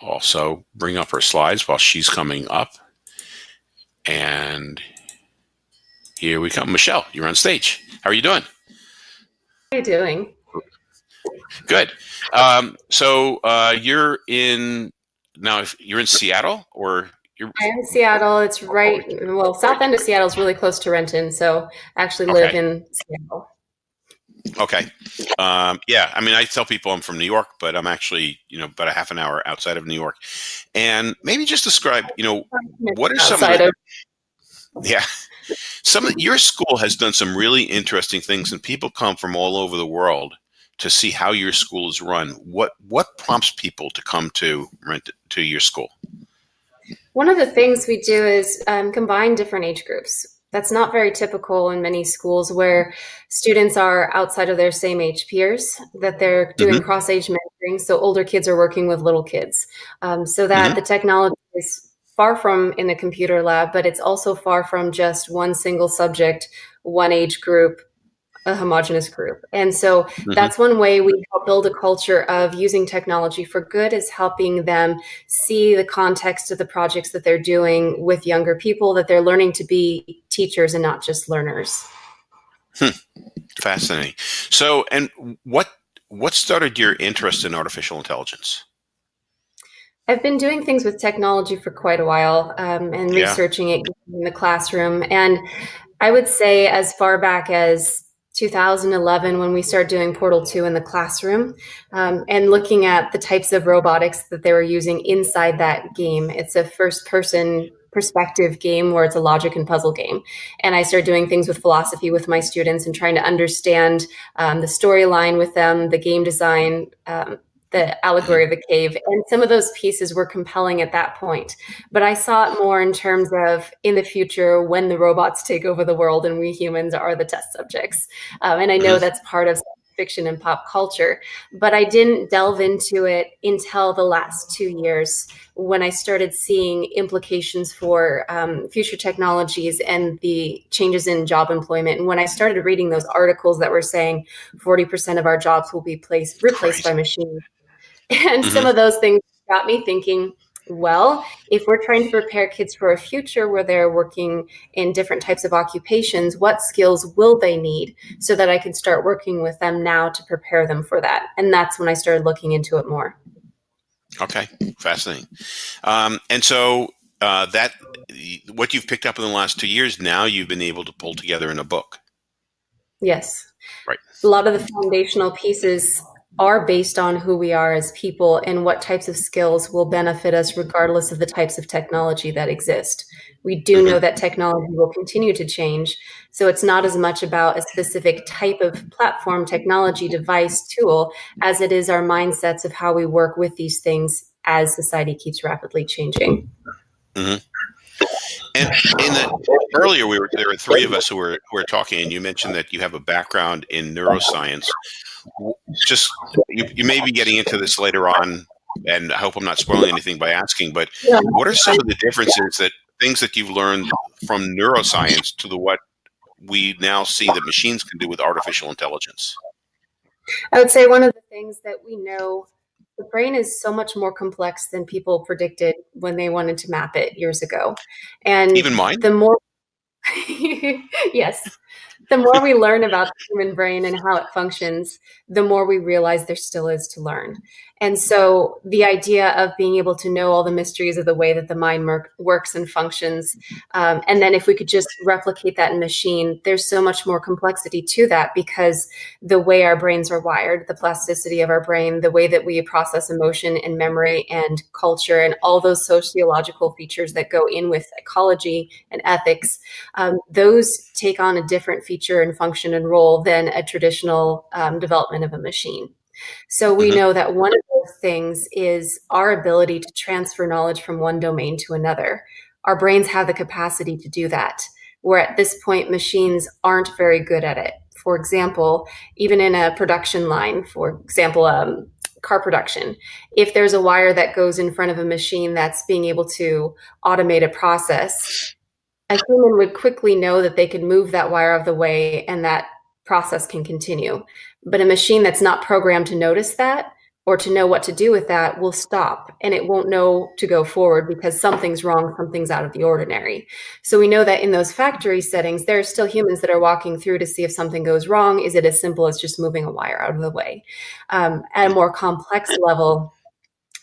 also bring up her slides while she's coming up. And here we come. Michelle, you're on stage. How are you doing? How are you doing? Good. Um, so uh, you're in now. If you're in Seattle, or you're I am in Seattle. It's right. Well, south end of Seattle is really close to Renton, so I actually live Okay. in Seattle. Okay. Um, yeah, I mean, I tell people I'm from New York, but I'm actually you know about a half an hour outside of New York. And maybe just describe, you know, What are some of the- Yeah. Some of your school has done some really interesting things and people come from all over the world to see how your school is run. What what prompts people to come to rent to your school? One of the things we do is um, combine different age groups. That's not very typical in many schools where students are outside of their same age peers, that they're doing cross age mentoring. So older kids are working with little kids. Um, so that Mhm. the technology is far from in a computer lab, but it's also far from just one single subject, one age group, a homogenous group. And so that's one way we help build a culture of using technology for good is helping them see the context of the projects that they're doing with younger people, that they're learning to be teachers and not just learners. Fascinating. So, and what what started your interest in artificial intelligence? I've been doing things with technology for quite a while um, and Yeah. researching it in the classroom. And I would say, as far back as 2011, when we started doing Portal 2 in the classroom um, and looking at the types of robotics that they were using inside that game. It's a first person perspective game where it's a logic and puzzle game. And I started doing things with philosophy with my students and trying to understand um, the storyline with them, the game design. Um, the allegory of the cave. And some of those pieces were compelling at that point. But I saw it more in terms of in the future when the robots take over the world and we humans are the test subjects. Um, and I know that's part of fiction and pop culture. But I didn't delve into it until the last two years when I started seeing implications for um, future technologies and the changes in job employment. And when I started reading those articles that were saying 40% of our jobs will be placed, replaced by machines. And some of those things got me thinking, well, if we're trying to prepare kids for a future where they're working in different types of occupations, what skills will they need so that I can start working with them now to prepare them for that? And that's when I started looking into it more. Okay, fascinating. Um, and so uh, that what you've picked up in the last two years, now you've been able to pull together in a book. Yes. Right. A lot of the foundational pieces are based on who we are as people and what types of skills will benefit us regardless of the types of technology that exist. We do know mm-hmm. that technology will continue to change. So it's not as much about a specific type of platform, technology, device, tool, as it is our mindsets of how we work with these things as society keeps rapidly changing. Mm-hmm. And in the earlier, we were there were three of us who were who were talking, and you mentioned that you have a background in neuroscience. Just you, you may be getting into this later on, and I hope I'm not spoiling anything by asking. But Yeah. what are some of the differences that things that you've learned from neuroscience to the what we now see that machines can do with artificial intelligence? I would say one of the things that we know the brain is so much more complex than people predicted when they wanted to map it years ago. And Even mine. the more yes, the more we learn about the human brain and how it functions, the more we realize there still is to learn. And so the idea of being able to know all the mysteries of the way that the mind works and functions, um, and then if we could just replicate that in machine, there's so much more complexity to that because the way our brains are wired, the plasticity of our brain, the way that we process emotion and memory and culture, and all those sociological features that go in with psychology and ethics, um, those take on a different feature and function and role than a traditional um, development of a machine. So we Mhm. know that one of those things is our ability to transfer knowledge from one domain to another. Our brains have the capacity to do that, where at this point, machines aren't very good at it. For example, even in a production line, for example, um, car production, if there's a wire that goes in front of a machine that's being able to automate a process, a human would quickly know that they could move that wire out of the way and that process can continue. But a machine that's not programmed to notice that or to know what to do with that will stop and it won't know to go forward because something's wrong, something's out of the ordinary. So we know that in those factory settings, there are still humans that are walking through to see if something goes wrong. Is it as simple as just moving a wire out of the way? Um, at a more complex level,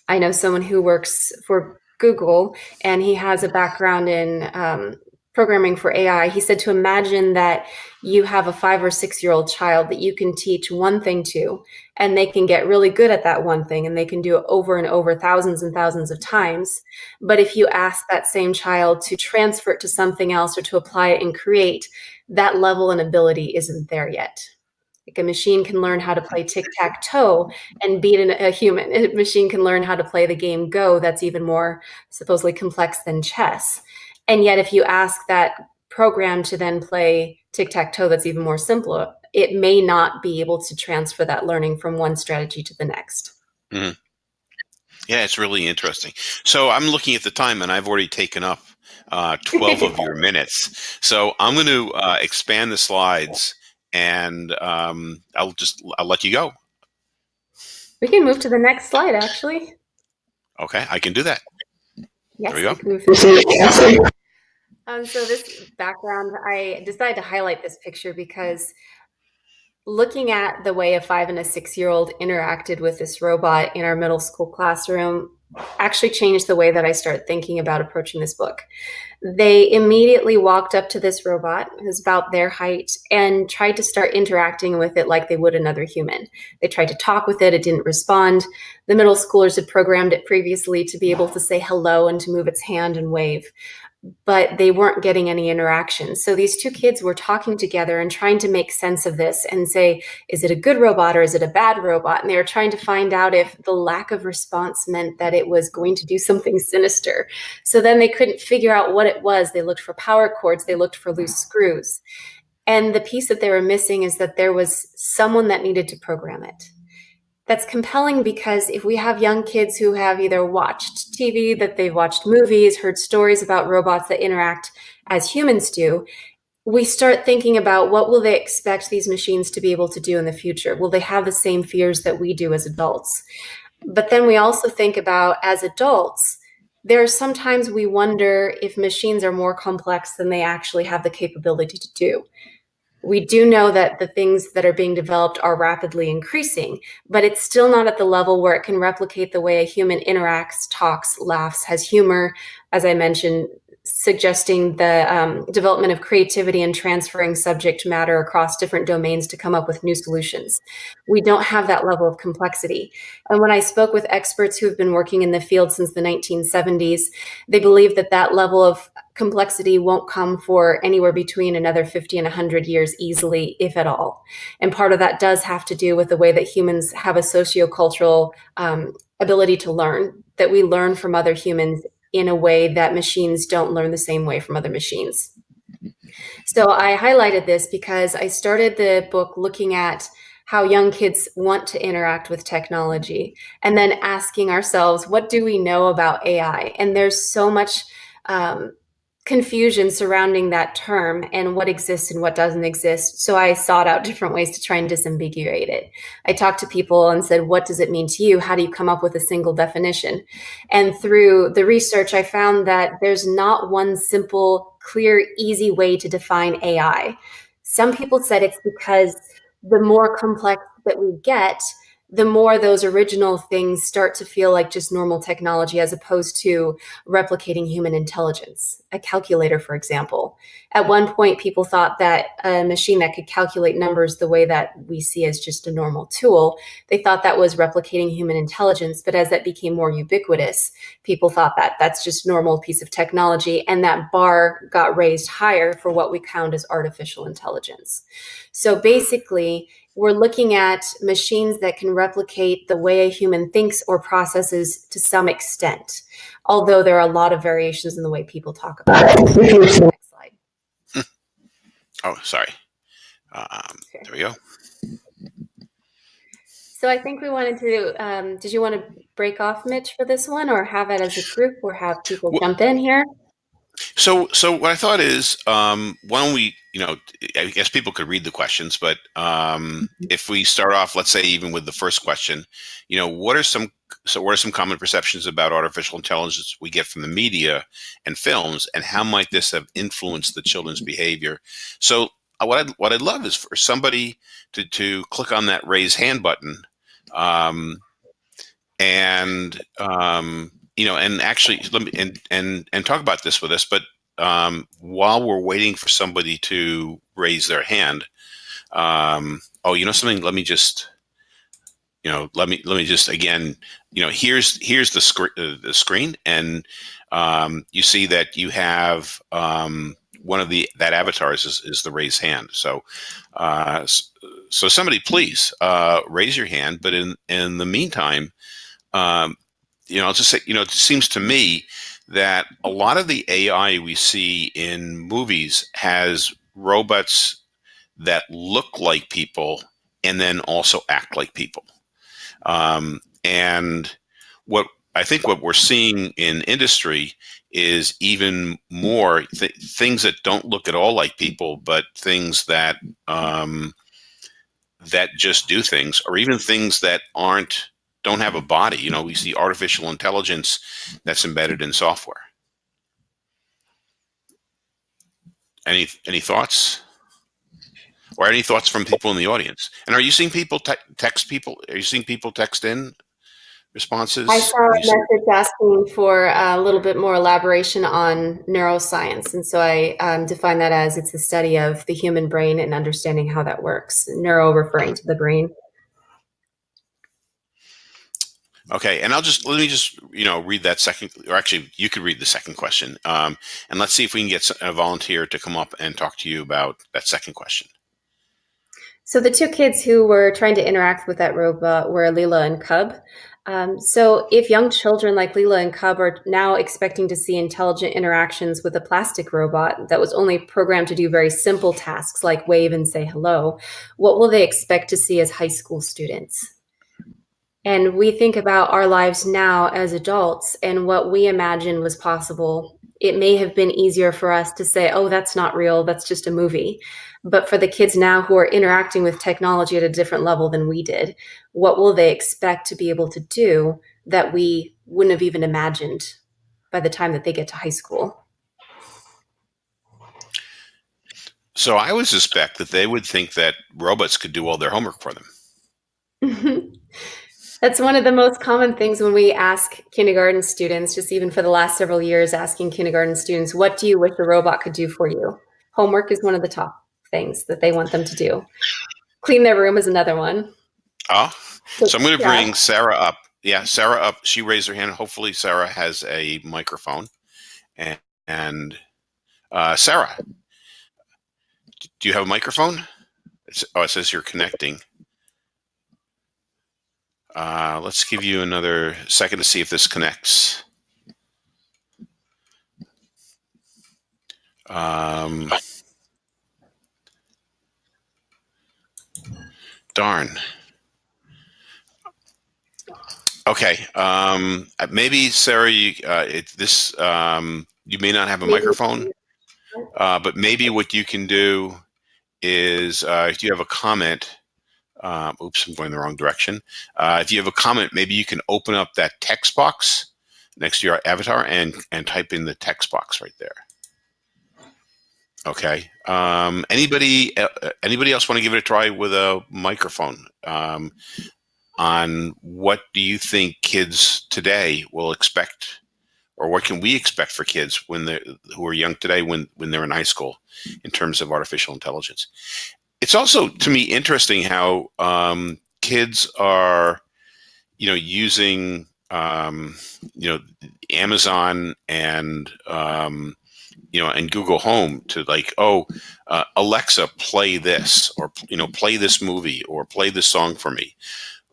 I know someone who works for Google and he has a background in um, programming for AI, he said to imagine that you have a five or six year old child that you can teach one thing to, and they can get really good at that one thing and they can do it over and over thousands and thousands of times. But if you ask that same child to transfer it to something else or to apply it and create, that level and ability isn't there yet. Like a machine can learn how to play tic tac toe and beat an, a human. A machine can learn how to play the game Go, that's even more supposedly complex than chess. And yet, if you ask that program to then play tic tac toe, that's even more simpler, it may not be able to transfer that learning from one strategy to the next. Mm-hmm. Yeah, it's really interesting. So I'm looking at the time and I've already taken up uh, 12 of your minutes. So I'm going to uh, expand the slides and um, I'll just I'll let you go. We can move to the next slide, actually. Okay, I can do that. Yes, there we go. Um, so this background, I decided to highlight this picture because looking at the way a five and a six year old interacted with this robot in our middle school classroom actually changed the way that I started thinking about approaching this book. They immediately walked up to this robot, who's about their height, and tried to start interacting with it like they would another human. They tried to talk with it, it didn't respond. The middle schoolers had programmed it previously to be able to say hello and to move its hand and wave but they weren't getting any interaction. So these two kids were talking together and trying to make sense of this and say, is it a good robot or is it a bad robot? And they were trying to find out if the lack of response meant that it was going to do something sinister. So then they couldn't figure out what it was. They looked for power cords, they looked for loose screws. And the piece that they were missing is that there was someone that needed to program it that's compelling because if we have young kids who have either watched TV, that they've watched movies, heard stories about robots that interact as humans do, we start thinking about what will they expect these machines to be able to do in the future? Will they have the same fears that we do as adults? But then we also think about as adults, there are sometimes we wonder if machines are more complex than they actually have the capability to do we do know that the things that are being developed are rapidly increasing, but it's still not at the level where it can replicate the way a human interacts, talks, laughs, has humor. As I mentioned, suggesting the um, development of creativity and transferring subject matter across different domains to come up with new solutions. We don't have that level of complexity. And when I spoke with experts who have been working in the field since the 1970s, they believe that that level of complexity won't come for anywhere between another 50 and 100 years easily, if at all. And part of that does have to do with the way that humans have a sociocultural um, ability to learn, that we learn from other humans in a way that machines don't learn the same way from other machines. So I highlighted this because I started the book looking at how young kids want to interact with technology and then asking ourselves, what do we know about AI? And there's so much um, confusion surrounding that term and what exists and what doesn't exist. So I sought out different ways to try and disambiguate it. I talked to people and said, what does it mean to you? How do you come up with a single definition? And through the research, I found that there's not one simple, clear, easy way to define AI. Some people said it's because the more complex that we get, the more those original things start to feel like just normal technology as opposed to replicating human intelligence. A calculator, for example. At one point, people thought that a machine that could calculate numbers the way that we see as just a normal tool, they thought that was replicating human intelligence. But as that became more ubiquitous, people thought that that's just normal piece of technology. And that bar got raised higher for what we count as artificial intelligence. So basically, we're looking at machines that can replicate the way a human thinks or processes to some extent, although there are a lot of variations in the way people talk about it. Next slide. Oh, sorry. Um, okay. There we go. So I think we wanted to, um, did you want to break off, Mitch, for this one or have it as a group or have people well, jump in here? So, so what I thought is, um, why don't we, you know, I guess people could read the questions, but um, Mm-hmm. if we start off, let's say, even with the first question, you know, what are some, so what are some common perceptions about artificial intelligence we get from the media and films, and how might this have influenced the children's behavior? So, uh, what I'd, what I'd love is for somebody to to click on that raise hand button, um, and um, you know, and actually, let me and and and talk about this with us. But um, while we're waiting for somebody to raise their hand, um, oh, you know something? Let me just, you know, let me let me just again, you know, here's here's the screen uh, the screen, and um, you see that you have um, one of the that avatars is, is the raise hand. So, uh, so somebody please uh, raise your hand. But in in the meantime. Um, you know, I'll just say, you know, it seems to me that a lot of the AI we see in movies has robots that look like people and then also act like people. Um, and what I think what we're seeing in industry is even more th things that don't look at all like people, but things that um, that just do things, or even things that aren't don't have a body. You know, we see artificial intelligence that's embedded in software. Any any thoughts? Or any thoughts from people in the audience? And are you seeing people te text people? Are you seeing people text in responses? I saw a message asking for a little bit more elaboration on neuroscience. And so I um, define that as it's the study of the human brain and understanding how that works. Neuro referring to the brain. Okay, and I'll just let me just you know read that second, or actually you could read the second question, um, and let's see if we can get a volunteer to come up and talk to you about that second question. So the two kids who were trying to interact with that robot were Leela and Cub. Um, so if young children like Leela and Cub are now expecting to see intelligent interactions with a plastic robot that was only programmed to do very simple tasks like wave and say hello, what will they expect to see as high school students? And we think about our lives now as adults and what we imagine was possible. It may have been easier for us to say, oh, that's not real, that's just a movie. But for the kids now who are interacting with technology at a different level than we did, what will they expect to be able to do that we wouldn't have even imagined by the time that they get to high school? So I would suspect that they would think that robots could do all their homework for them. That's one of the most common things when we ask kindergarten students, just even for the last several years, asking kindergarten students, what do you wish a robot could do for you? Homework is one of the top things that they want them to do. Clean their room is another one. Oh, so I'm going to Yeah. bring Sarah up. Yeah, Sarah up. She raised her hand. Hopefully, Sarah has a microphone. And, and uh, Sarah, do you have a microphone? It's, oh, it says you're connecting. Uh, let's give you another second to see if this connects. Um, darn. Okay. Um, maybe Sarah, you, uh, it, this um, you may not have a microphone, uh, but maybe what you can do is uh, if you have a comment. Um, oops, I'm going the wrong direction. Uh, if you have a comment, maybe you can open up that text box next to your avatar and and type in the text box right there. Okay. Um, anybody uh, anybody else want to give it a try with a microphone? Um, on what do you think kids today will expect, or what can we expect for kids when they who are young today when when they're in high school in terms of artificial intelligence? It's also to me interesting how um, kids are, you know, using um, you know Amazon and um, you know and Google Home to like oh uh, Alexa play this or you know play this movie or play this song for me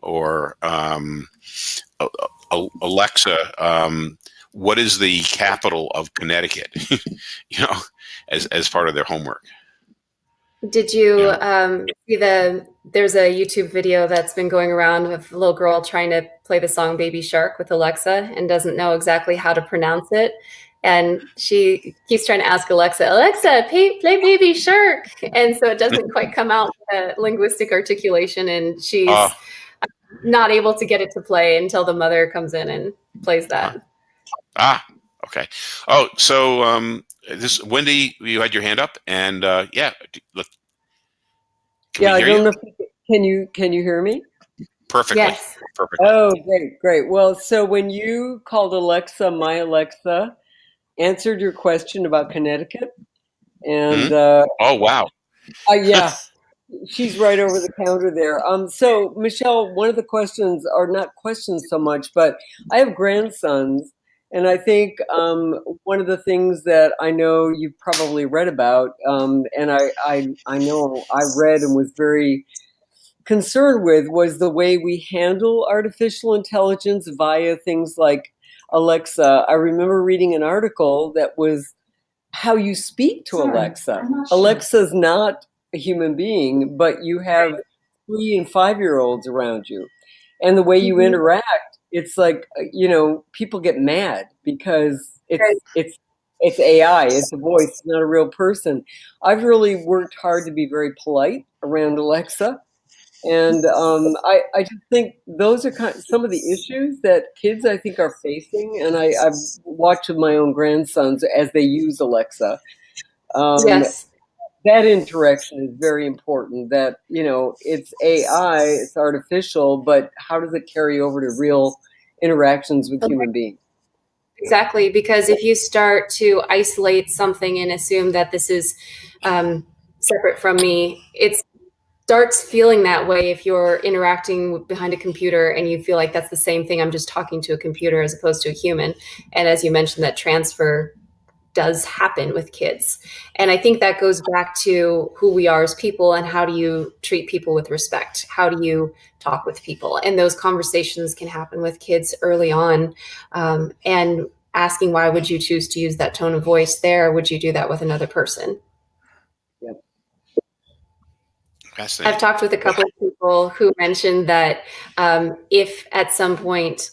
or um, Alexa um, what is the capital of Connecticut you know as as part of their homework. Did you um, see the? There's a YouTube video that's been going around of a little girl trying to play the song "Baby Shark" with Alexa and doesn't know exactly how to pronounce it, and she keeps trying to ask Alexa, Alexa, play, play Baby Shark, and so it doesn't quite come out the linguistic articulation, and she's uh, not able to get it to play until the mother comes in and plays that. Ah, okay. Oh, so um, this Wendy, you had your hand up, and uh, yeah, look. yeah, I don't you? know. If, can you can you hear me? Perfectly. Yes. Perfectly. Oh, great, great. Well, so when you called Alexa, my Alexa answered your question about Connecticut, and mm-hmm. uh, oh wow, uh, yeah, she's right over the counter there. Um, so Michelle, one of the questions, or not questions so much, but I have grandsons, and I think um, one of the things that I know you've probably read about, um, and I, I, I know I read and was very concerned with, was the way we handle artificial intelligence via things like Alexa. I remember reading an article that was how you speak to Sorry, Alexa. Sure. Alexa's not a human being, but you have three and five year olds around you. And the way you mm-hmm. interact it's like uh, you know people get mad because it's right. it's it's AI, it's a voice, it's not a real person. I've really worked hard to be very polite around Alexa. And um, I, I just think those are kind of some of the issues that kids I think are facing. And I, I've watched with my own grandsons as they use Alexa. Um, yes that interaction is very important that you know it's ai it's artificial but how does it carry over to real interactions with okay. human beings exactly because if you start to isolate something and assume that this is um, separate from me it starts feeling that way if you're interacting behind a computer and you feel like that's the same thing i'm just talking to a computer as opposed to a human and as you mentioned that transfer does happen with kids. And I think that goes back to who we are as people and how do you treat people with respect? How do you talk with people? And those conversations can happen with kids early on. Um, and asking why would you choose to use that tone of voice there? Would you do that with another person? Yep. I've talked with a couple of people who mentioned that um, if at some point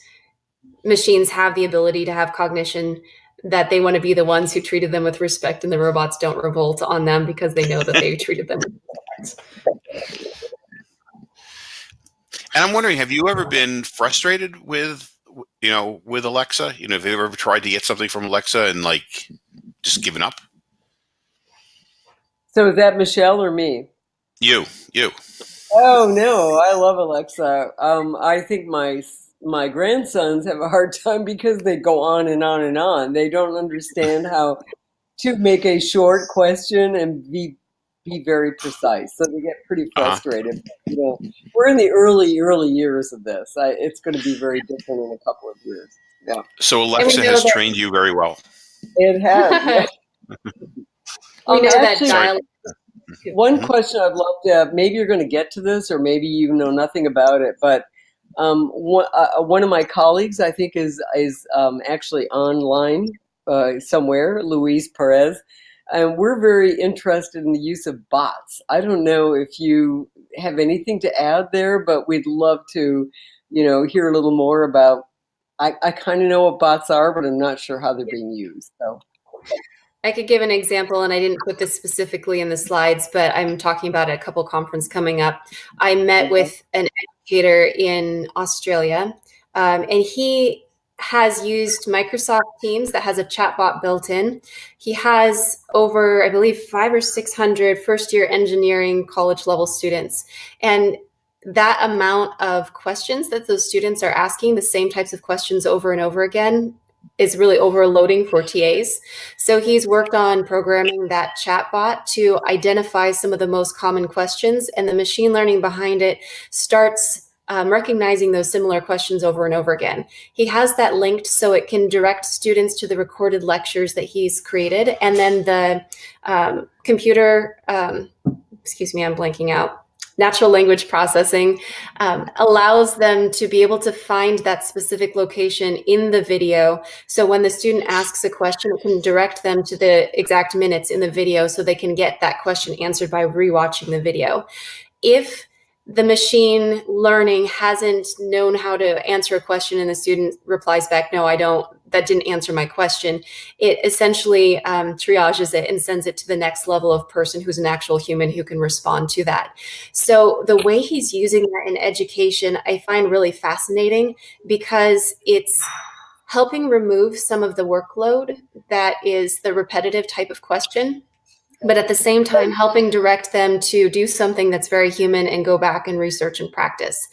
machines have the ability to have cognition, that they want to be the ones who treated them with respect and the robots don't revolt on them because they know that they treated them with respect. And I'm wondering, have you ever been frustrated with, you know, with Alexa? You know, have you ever tried to get something from Alexa and like just given up? So is that Michelle or me? You, you. Oh no, I love Alexa. Um, I think my my grandsons have a hard time because they go on and on and on. They don't understand how to make a short question and be be very precise. So they get pretty uh-huh. frustrated. Uh-huh. You know, we're in the early early years of this. I, it's going to be very different in a couple of years. Yeah. So Alexa has that, trained you very well. It has. Yeah. we um, know actually, that dialogue. One question I'd love to have, maybe you're going to get to this, or maybe you know nothing about it, but um, one, uh, one, of my colleagues, I think, is is um, actually online uh, somewhere, Luis Perez, and we're very interested in the use of bots. I don't know if you have anything to add there, but we'd love to, you know, hear a little more about. I, I kind of know what bots are, but I'm not sure how they're being used. So. I could give an example, and I didn't put this specifically in the slides, but I'm talking about a couple conference coming up. I met with an educator in Australia, um, and he has used Microsoft Teams that has a chatbot built in. He has over, I believe, five or 600 first year engineering college level students. And that amount of questions that those students are asking, the same types of questions over and over again, is really overloading for TAs. So he's worked on programming that chatbot to identify some of the most common questions, and the machine learning behind it starts um, recognizing those similar questions over and over again. He has that linked so it can direct students to the recorded lectures that he's created, and then the um, computer, um, excuse me, I'm blanking out natural language processing um, allows them to be able to find that specific location in the video. So when the student asks a question, it can direct them to the exact minutes in the video so they can get that question answered by rewatching the video. If the machine learning hasn't known how to answer a question and the student replies back, no, I don't, that didn't answer my question. It essentially um, triages it and sends it to the next level of person who's an actual human who can respond to that. So the way he's using that in education, I find really fascinating because it's helping remove some of the workload that is the repetitive type of question but at the same time helping direct them to do something that's very human and go back and research and practice.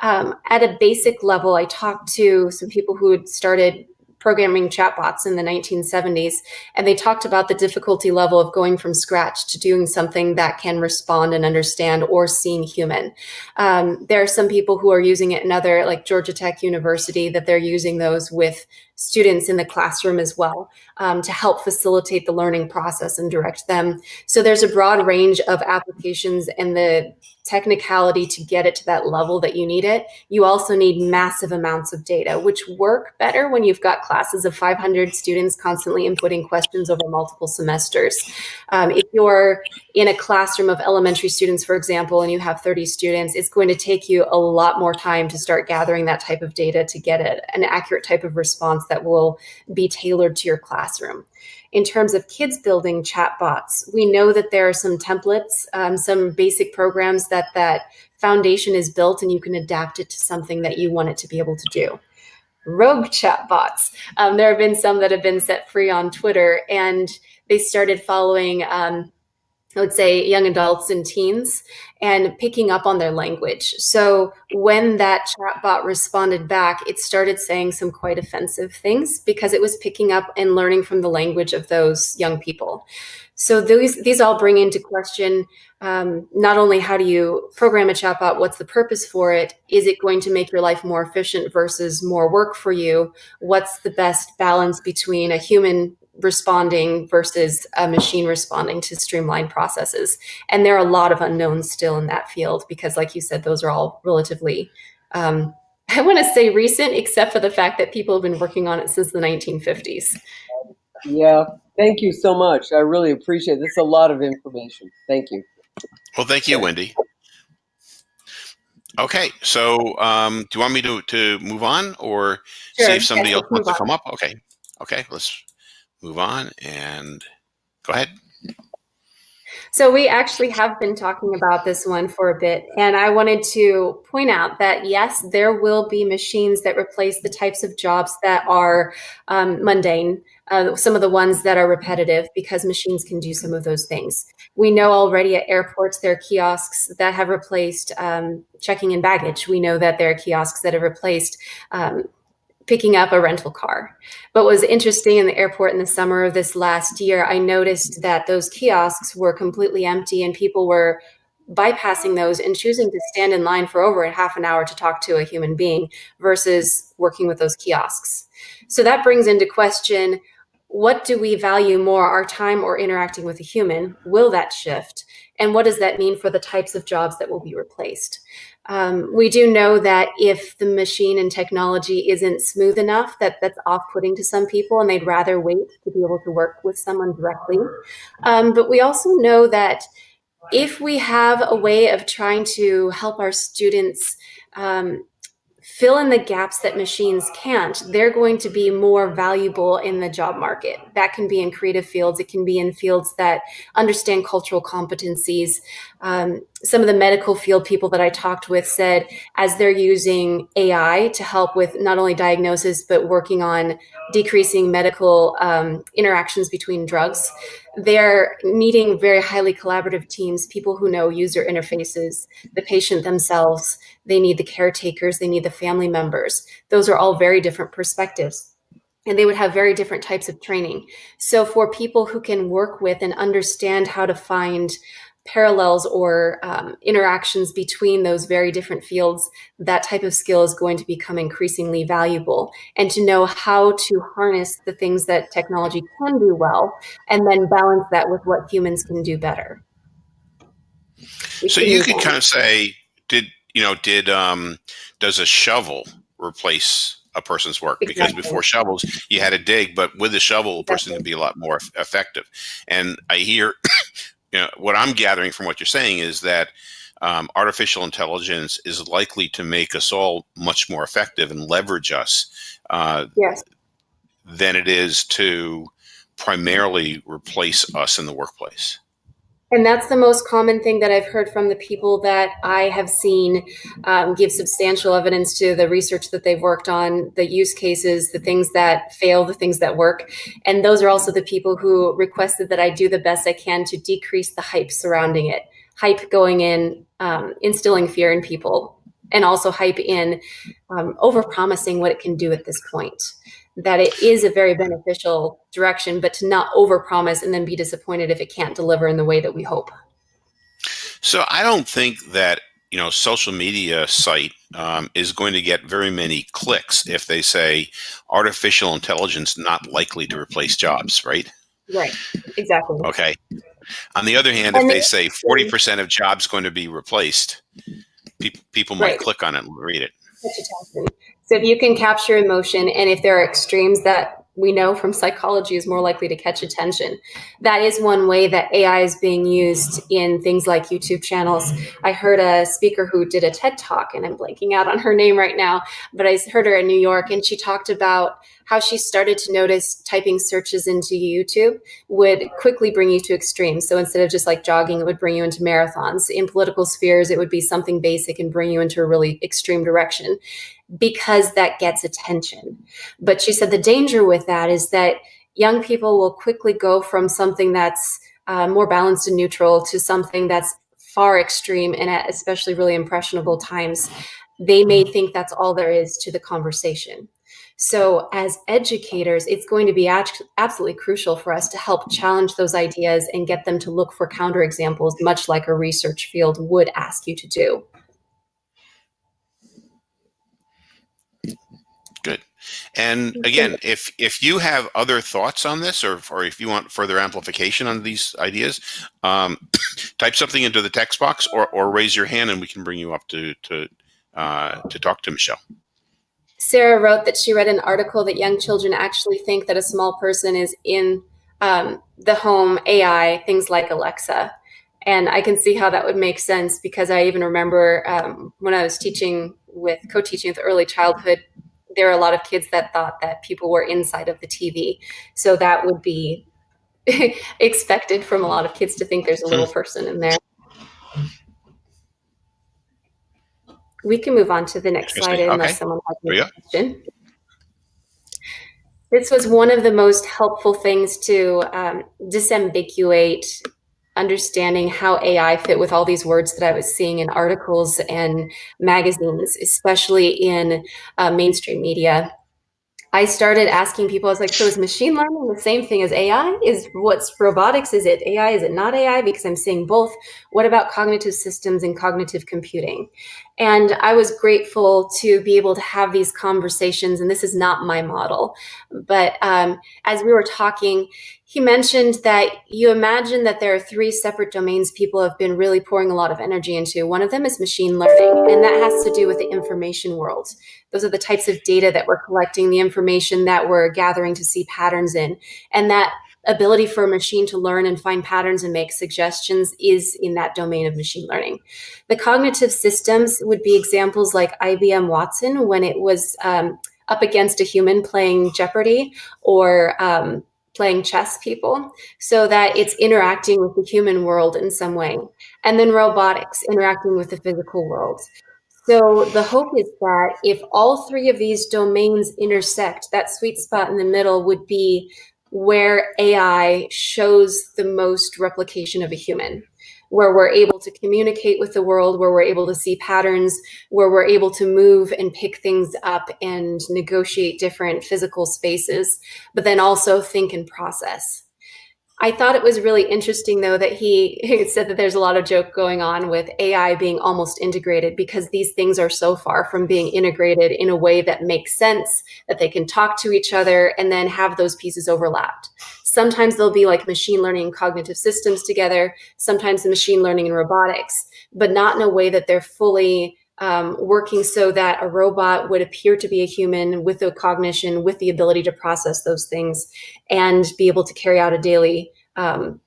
Um, at a basic level, I talked to some people who had started programming chatbots in the 1970s, and they talked about the difficulty level of going from scratch to doing something that can respond and understand or seem human. Um, there are some people who are using it in other, like Georgia Tech University, that they're using those with students in the classroom as well um, to help facilitate the learning process and direct them. So there's a broad range of applications and the technicality to get it to that level that you need it. You also need massive amounts of data, which work better when you've got classes of 500 students constantly inputting questions over multiple semesters. Um, if you're in a classroom of elementary students, for example, and you have 30 students, it's going to take you a lot more time to start gathering that type of data to get it, an accurate type of response that will be tailored to your classroom in terms of kids building chatbots, we know that there are some templates, um, some basic programs that that foundation is built and you can adapt it to something that you want it to be able to do. Rogue chatbots. Um, there have been some that have been set free on Twitter and they started following um, I would say young adults and teens and picking up on their language. So when that chatbot responded back, it started saying some quite offensive things because it was picking up and learning from the language of those young people. So these these all bring into question um, not only how do you program a chatbot, what's the purpose for it? Is it going to make your life more efficient versus more work for you? What's the best balance between a human responding versus a machine responding to streamline processes. And there are a lot of unknowns still in that field because, like you said, those are all relatively, um, I want to say recent, except for the fact that people have been working on it since the 1950s. Yeah, thank you so much. I really appreciate it. That's a lot of information. Thank you. Well, thank you, Wendy. Okay, so um, do you want me to, to move on or sure. see if somebody yes, else wants to come up? Okay, okay, let's move on and go ahead. So we actually have been talking about this one for a bit, and I wanted to point out that yes, there will be machines that replace the types of jobs that are um, mundane, uh, some of the ones that are repetitive, because machines can do some of those things. We know already at airports there are kiosks that have replaced um, checking in baggage. We know that there are kiosks that have replaced um, picking up a rental car. But what was interesting in the airport in the summer of this last year, I noticed that those kiosks were completely empty and people were bypassing those and choosing to stand in line for over a half an hour to talk to a human being versus working with those kiosks. So that brings into question what do we value more, our time or interacting with a human? Will that shift? And what does that mean for the types of jobs that will be replaced? Um, we do know that if the machine and technology isn't smooth enough, that that's off-putting to some people, and they'd rather wait to be able to work with someone directly. Um, but we also know that if we have a way of trying to help our students um, fill in the gaps that machines can't, they're going to be more valuable in the job market. That can be in creative fields. It can be in fields that understand cultural competencies. Um, some of the medical field people that I talked with said as they're using AI to help with not only diagnosis, but working on decreasing medical um, interactions between drugs, they're needing very highly collaborative teams, people who know user interfaces, the patient themselves, they need the caretakers, they need the family members. Those are all very different perspectives. And they would have very different types of training. So for people who can work with and understand how to find parallels or um, interactions between those very different fields, that type of skill is going to become increasingly valuable. And to know how to harness the things that technology can do well, and then balance that with what humans can do better. So you could kind of say, did you know, did um, does a shovel replace a person's work? Because before shovels you had to dig but with a shovel a person can be a lot more effective. And i hear you know what i'm gathering from what you're saying is that um, artificial intelligence is likely to make us all much more effective and leverage us uh, Yes. than it is to primarily replace us in the workplace. And that's the most common thing that I've heard from the people that I have seen um, give substantial evidence to the research that they've worked on, the use cases, the things that fail, the things that work. And those are also the people who requested that I do the best I can to decrease the hype surrounding it. Hype going in, um, instilling fear in people, and also hype in um, overpromising what it can do at this point that it is a very beneficial direction, but to not overpromise and then be disappointed if it can't deliver in the way that we hope. So I don't think that you know social media site um, is going to get very many clicks if they say artificial intelligence not likely to replace jobs, right? Right. Exactly. Okay. On the other hand, if they they- say forty percent of jobs going to be replaced, pe- people might Right. click on it and read it. So if you can capture emotion, and if there are extremes that we know from psychology is more likely to catch attention, that is one way that AI is being used in things like YouTube channels. I heard a speaker who did a TED talk, and I'm blanking out on her name right now, but I heard her in New York, and she talked about how she started to notice typing searches into YouTube would quickly bring you to extremes. So instead of just like jogging, it would bring you into marathons. In political spheres, it would be something basic and bring you into a really extreme direction because that gets attention. But she said the danger with that is that young people will quickly go from something that's uh, more balanced and neutral to something that's far extreme and at especially really impressionable times. They may think that's all there is to the conversation. So, as educators, it's going to be absolutely crucial for us to help challenge those ideas and get them to look for counterexamples, much like a research field would ask you to do. Good. And again, if if you have other thoughts on this, or or if you want further amplification on these ideas, um, type something into the text box, or or raise your hand, and we can bring you up to to uh, to talk to Michelle. Sarah wrote that she read an article that young children actually think that a small person is in um, the home AI, things like Alexa. And I can see how that would make sense because I even remember um, when I was teaching with co teaching with early childhood, there are a lot of kids that thought that people were inside of the TV. So that would be expected from a lot of kids to think there's a little person in there. We can move on to the next slide unless Okay. someone has a question. This was one of the most helpful things to um, disambiguate understanding how AI fit with all these words that I was seeing in articles and magazines, especially in uh, mainstream media. I started asking people, I was like, so is machine learning the same thing as AI? Is what's robotics? Is it AI? Is it not AI? Because I'm seeing both. What about cognitive systems and cognitive computing? And I was grateful to be able to have these conversations. And this is not my model. But um, as we were talking, he mentioned that you imagine that there are three separate domains people have been really pouring a lot of energy into. One of them is machine learning, and that has to do with the information world. Those are the types of data that we're collecting, the information that we're gathering to see patterns in. And that ability for a machine to learn and find patterns and make suggestions is in that domain of machine learning. The cognitive systems would be examples like IBM Watson when it was um, up against a human playing Jeopardy or um, playing chess people so that it's interacting with the human world in some way. And then robotics interacting with the physical world. So the hope is that if all three of these domains intersect, that sweet spot in the middle would be where AI shows the most replication of a human, where we're able to communicate with the world, where we're able to see patterns, where we're able to move and pick things up and negotiate different physical spaces, but then also think and process. I thought it was really interesting, though, that he, said that there's a lot of joke going on with AI being almost integrated because these things are so far from being integrated in a way that makes sense, that they can talk to each other and then have those pieces overlapped. Sometimes they'll be like machine learning and cognitive systems together, sometimes the machine learning and robotics, but not in a way that they're fully um, working so that a robot would appear to be a human with a cognition, with the ability to process those things and be able to carry out a daily um,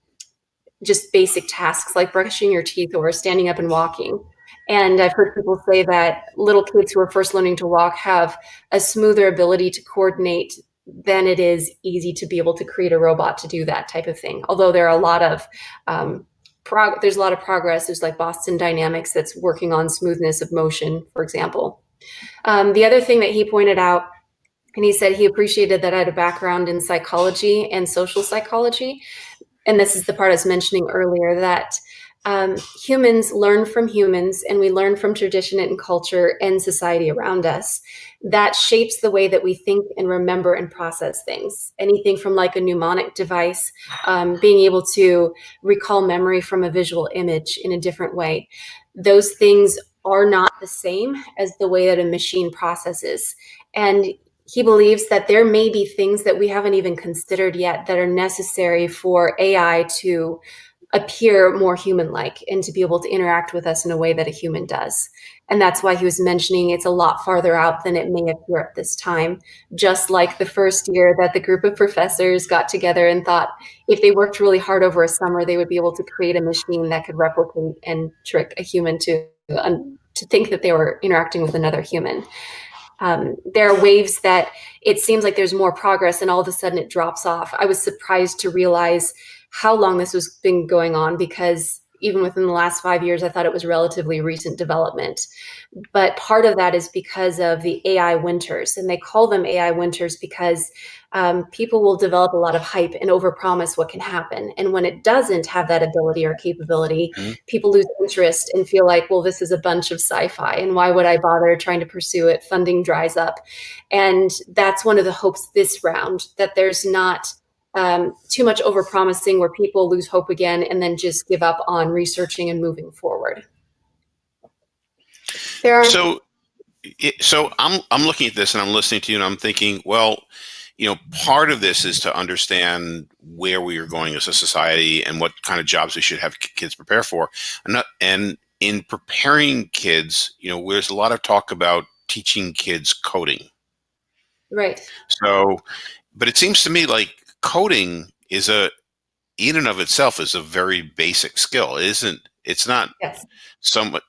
just basic tasks like brushing your teeth or standing up and walking. And I've heard people say that little kids who are first learning to walk have a smoother ability to coordinate than it is easy to be able to create a robot to do that type of thing. Although there are a lot of um, there's a lot of progress. There's like Boston Dynamics that's working on smoothness of motion, for example. Um, the other thing that he pointed out, and he said he appreciated that I had a background in psychology and social psychology, and this is the part I was mentioning earlier that um, humans learn from humans and we learn from tradition and culture and society around us. That shapes the way that we think and remember and process things. Anything from like a mnemonic device um, being able to recall memory from a visual image in a different way. Those things are not the same as the way that a machine processes. And he believes that there may be things that we haven't even considered yet that are necessary for ai to appear more human like and to be able to interact with us in a way that a human does. And that's why he was mentioning it's a lot farther out than it may appear at this time. Just like the first year that the group of professors got together and thought if they worked really hard over a summer, they would be able to create a machine that could replicate and trick a human to, um, to think that they were interacting with another human. Um, there are waves that it seems like there's more progress and all of a sudden it drops off. I was surprised to realize how long this was been going on because even within the last five years, I thought it was relatively recent development. But part of that is because of the AI winters, and they call them AI winters because um, people will develop a lot of hype and overpromise what can happen. And when it doesn't have that ability or capability, mm-hmm. people lose interest and feel like, well, this is a bunch of sci-fi, and why would I bother trying to pursue it? Funding dries up, and that's one of the hopes this round that there's not um, too much over promising where people lose hope again and then just give up on researching and moving forward. There are so so I'm I'm looking at this and I'm listening to you and I'm thinking, well, you know, part of this is to understand where we are going as a society and what kind of jobs we should have kids prepare for. And, not, and in preparing kids, you know, there's a lot of talk about teaching kids coding. Right. So, but it seems to me like coding is a in and of itself is a very basic skill. It isn't it's not yes. somewhat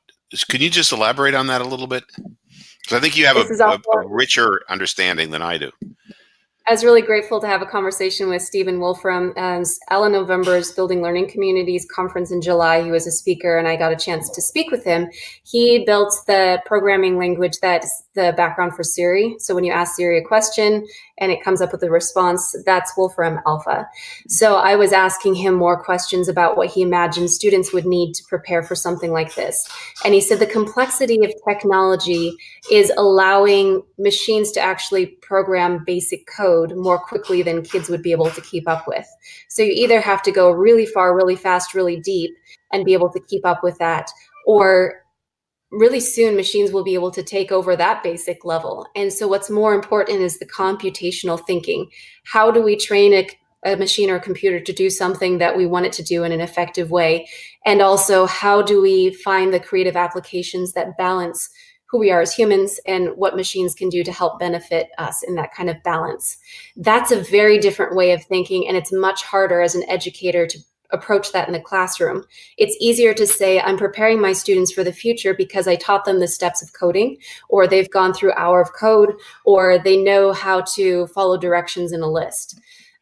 can you just elaborate on that a little bit? Because I think you have a, a, a, richer understanding than I do. I was really grateful to have a conversation with Stephen Wolfram as Alan November's Building Learning Communities conference in July. He was a speaker and I got a chance to speak with him. He built the programming language that's the background for Siri. So when you ask Siri a question and it comes up with a response, that's Wolfram Alpha. So I was asking him more questions about what he imagined students would need to prepare for something like this. And he said the complexity of technology is allowing machines to actually program basic code more quickly than kids would be able to keep up with. So you either have to go really far, really fast, really deep and be able to keep up with that, or really soon machines will be able to take over that basic level. And so what's more important is the computational thinking. How do we train a, a, machine or a computer to do something that we want it to do in an effective way? And also how do we find the creative applications that balance who we are as humans and what machines can do to help benefit us in that kind of balance. That's a very different way of thinking and it's much harder as an educator to approach that in the classroom. It's easier to say, I'm preparing my students for the future because I taught them the steps of coding, or they've gone through hour of code, or they know how to follow directions in a list.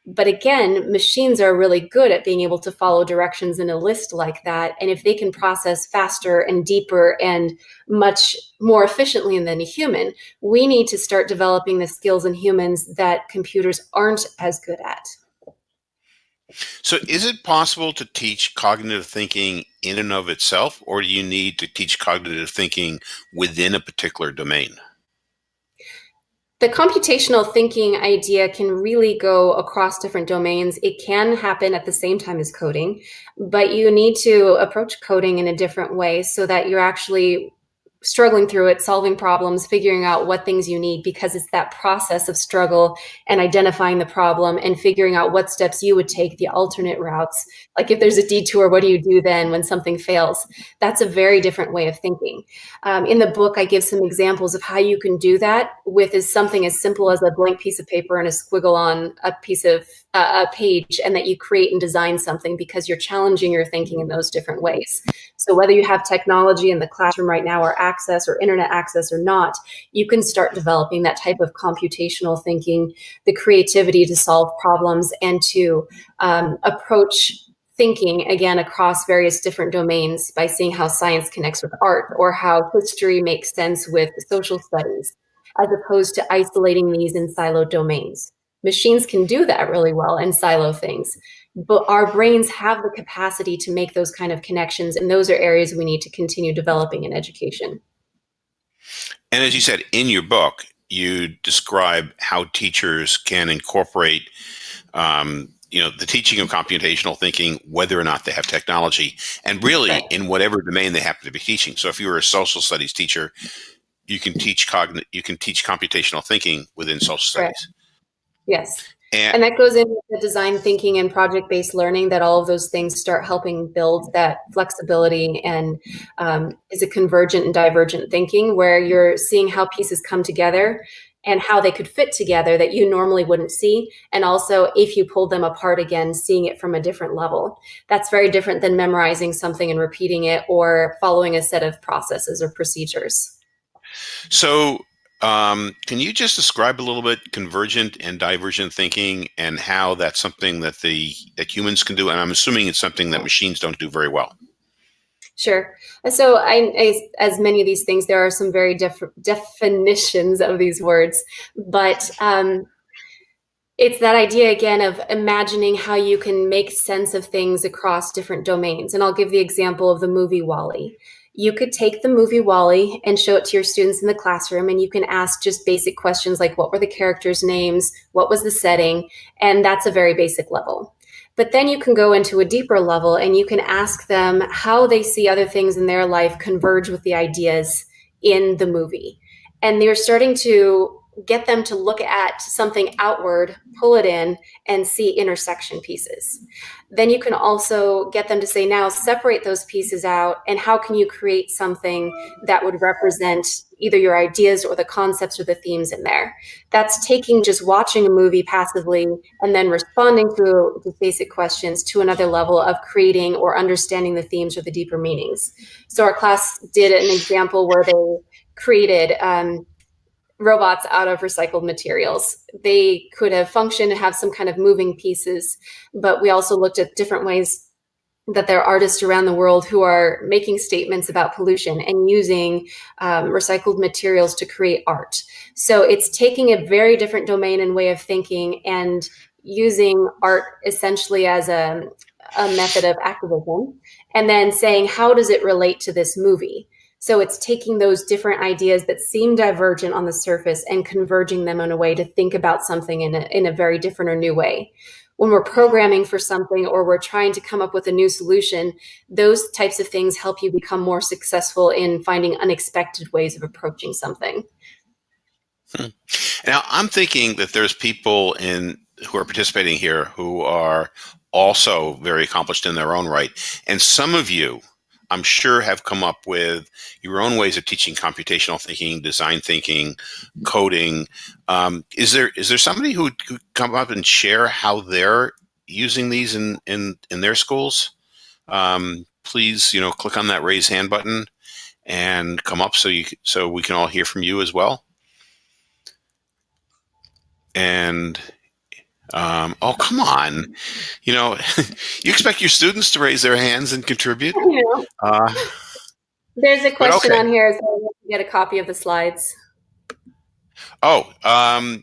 But again, machines are really good at being able to follow directions in a list like that. And if they can process faster and deeper and much more efficiently than a human, we need to start developing the skills in humans that computers aren't as good at. So is it possible to teach cognitive thinking in and of itself, or do you need to teach cognitive thinking within a particular domain? The computational thinking idea can really go across different domains. It can happen at the same time as coding, but you need to approach coding in a different way so that you're actually struggling through it, solving problems, figuring out what things you need, because it's that process of struggle and identifying the problem and figuring out what steps you would take, the alternate routes. Like if there's a detour, what do you do then when something fails? That's a very different way of thinking. Um, in the book, I give some examples of how you can do that with is something as simple as a blank piece of paper and a squiggle on a piece of a page and that you create and design something because you're challenging your thinking in those different ways. So whether you have technology in the classroom right now or access or internet access or not, you can start developing that type of computational thinking, the creativity to solve problems and to um, approach thinking again across various different domains by seeing how science connects with art or how history makes sense with social studies as opposed to isolating these in siloed domains. Machines can do that really well and silo things, but our brains have the capacity to make those kind of connections, and those are areas we need to continue developing in education. And as you said in your book, you describe how teachers can incorporate um, you know the teaching of computational thinking whether or not they have technology and really right. in whatever domain they happen to be teaching so if you were a social studies teacher you can teach cogn you can teach computational thinking within social studies Yes. And, and, that goes into the design thinking and project based learning that all of those things start helping build that flexibility and um, is a convergent and divergent thinking where you're seeing how pieces come together and how they could fit together that you normally wouldn't see. And also, if you pulled them apart again, seeing it from a different level. That's very different than memorizing something and repeating it or following a set of processes or procedures. So, um, can you just describe a little bit convergent and divergent thinking and how that's something that the that humans can do? And I'm assuming it's something that machines don't do very well. Sure. So, I, I, as many of these things, there are some very different definitions of these words, but um, it's that idea again of imagining how you can make sense of things across different domains. And I'll give the example of the movie WALL-E you could take the movie WALL-E and show it to your students in the classroom and you can ask just basic questions like what were the characters names? What was the setting? And that's a very basic level. But then you can go into a deeper level and you can ask them how they see other things in their life converge with the ideas in the movie. And they're starting to get them to look at something outward, pull it in, and see intersection pieces. Then you can also get them to say, now separate those pieces out, and how can you create something that would represent either your ideas or the concepts or the themes in there? That's taking just watching a movie passively and then responding to the basic questions to another level of creating or understanding the themes or the deeper meanings. So our class did an example where they created um, robots out of recycled materials. They could have functioned and have some kind of moving pieces, but we also looked at different ways that there are artists around the world who are making statements about pollution and using um, recycled materials to create art. So it's taking a very different domain and way of thinking and using art essentially as a, a method of activism and then saying, how does it relate to this movie? So it's taking those different ideas that seem divergent on the surface and converging them in a way to think about something in a, in a very different or new way. When we're programming for something or we're trying to come up with a new solution, those types of things help you become more successful in finding unexpected ways of approaching something. Hmm. Now, I'm thinking that there's people in who are participating here who are also very accomplished in their own right. And some of you I'm sure have come up with your own ways of teaching computational thinking, design thinking, coding. Um, is there is there somebody who could come up and share how they're using these in in in their schools? Um, please, you know, click on that raise hand button and come up so you so we can all hear from you as well. And um, oh, come on. You know, you expect your students to raise their hands and contribute? Uh, There's a question okay. on here. So get a copy of the slides. Oh, um,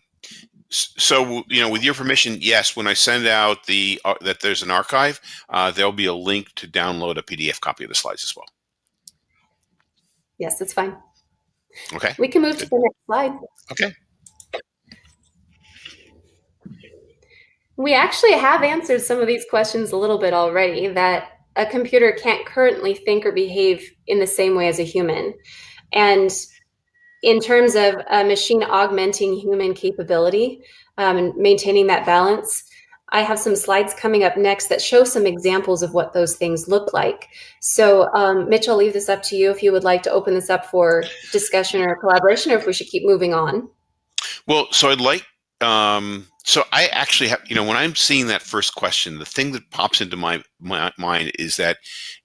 so you know, with your permission, yes. When I send out the uh, that there's an archive, uh, there'll be a link to download a PDF copy of the slides as well. Yes, that's fine. Okay. We can move Good. to the next slide. Okay. We actually have answered some of these questions a little bit already that a computer can't currently think or behave in the same way as a human. And in terms of a machine augmenting human capability um, and maintaining that balance, I have some slides coming up next that show some examples of what those things look like. So, um, Mitch, I'll leave this up to you if you would like to open this up for discussion or collaboration, or if we should keep moving on. Well, so I'd like um, so I actually have, you know, when I'm seeing that first question, the thing that pops into my, my mind is that,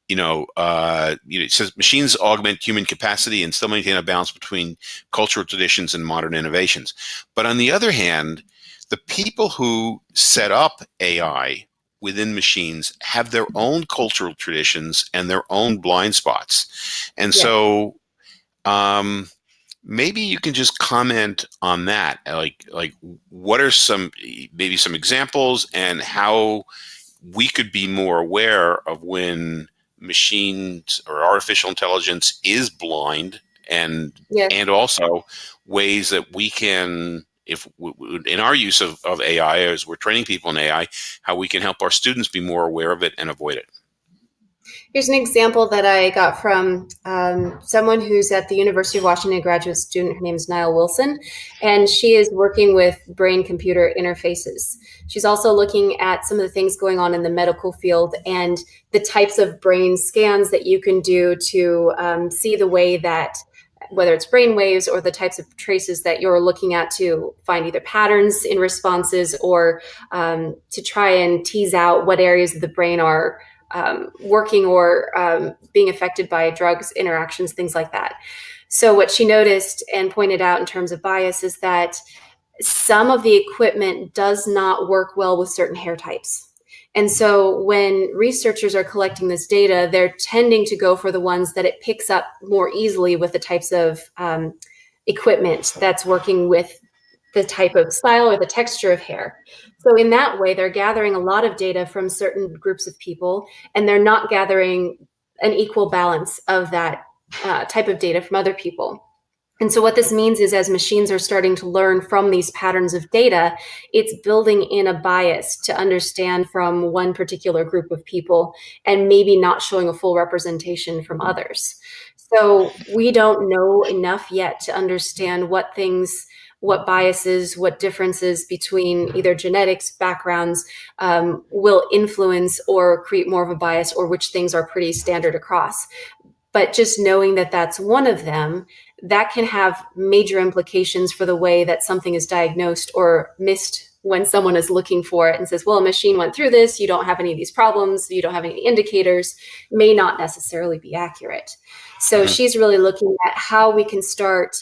you know, uh, you know, it says machines augment human capacity and still maintain a balance between cultural traditions and modern innovations. But on the other hand, the people who set up AI within machines have their own cultural traditions and their own blind spots. And yeah. so, um, maybe you can just comment on that like like what are some maybe some examples and how we could be more aware of when machines or artificial intelligence is blind and and also ways that we can if in our use of, of AI as we're training people in AI how we can help our students be more aware of it and avoid it Here's an example that I got from um, someone who's at the University of Washington, graduate student. Her name is Nile Wilson, and she is working with brain computer interfaces. She's also looking at some of the things going on in the medical field and the types of brain scans that you can do to um, see the way that whether it's brain waves or the types of traces that you're looking at to find either patterns in responses or um, to try and tease out what areas of the brain are um, working or um, being affected by drugs interactions, things like that. So what she noticed and pointed out in terms of bias is that some of the equipment does not work well with certain hair types. And so when researchers are collecting this data, they're tending to go for the ones that it picks up more easily with the types of um, equipment that's working with the type of style or the texture of hair. So in that way, they're gathering a lot of data from certain groups of people, and they're not gathering an equal balance of that uh, type of data from other people. And so what this means is as machines are starting to learn from these patterns of data, it's building in a bias to understand from one particular group of people and maybe not showing a full representation from others. So we don't know enough yet to understand what things what biases, what differences between either genetics backgrounds um, will influence or create more of a bias or which things are pretty standard across. But just knowing that that's one of them, that can have major implications for the way that something is diagnosed or missed when someone is looking for it and says, well, a machine went through this, you don't have any of these problems, you don't have any indicators, may not necessarily be accurate. So mm-hmm. she's really looking at how we can start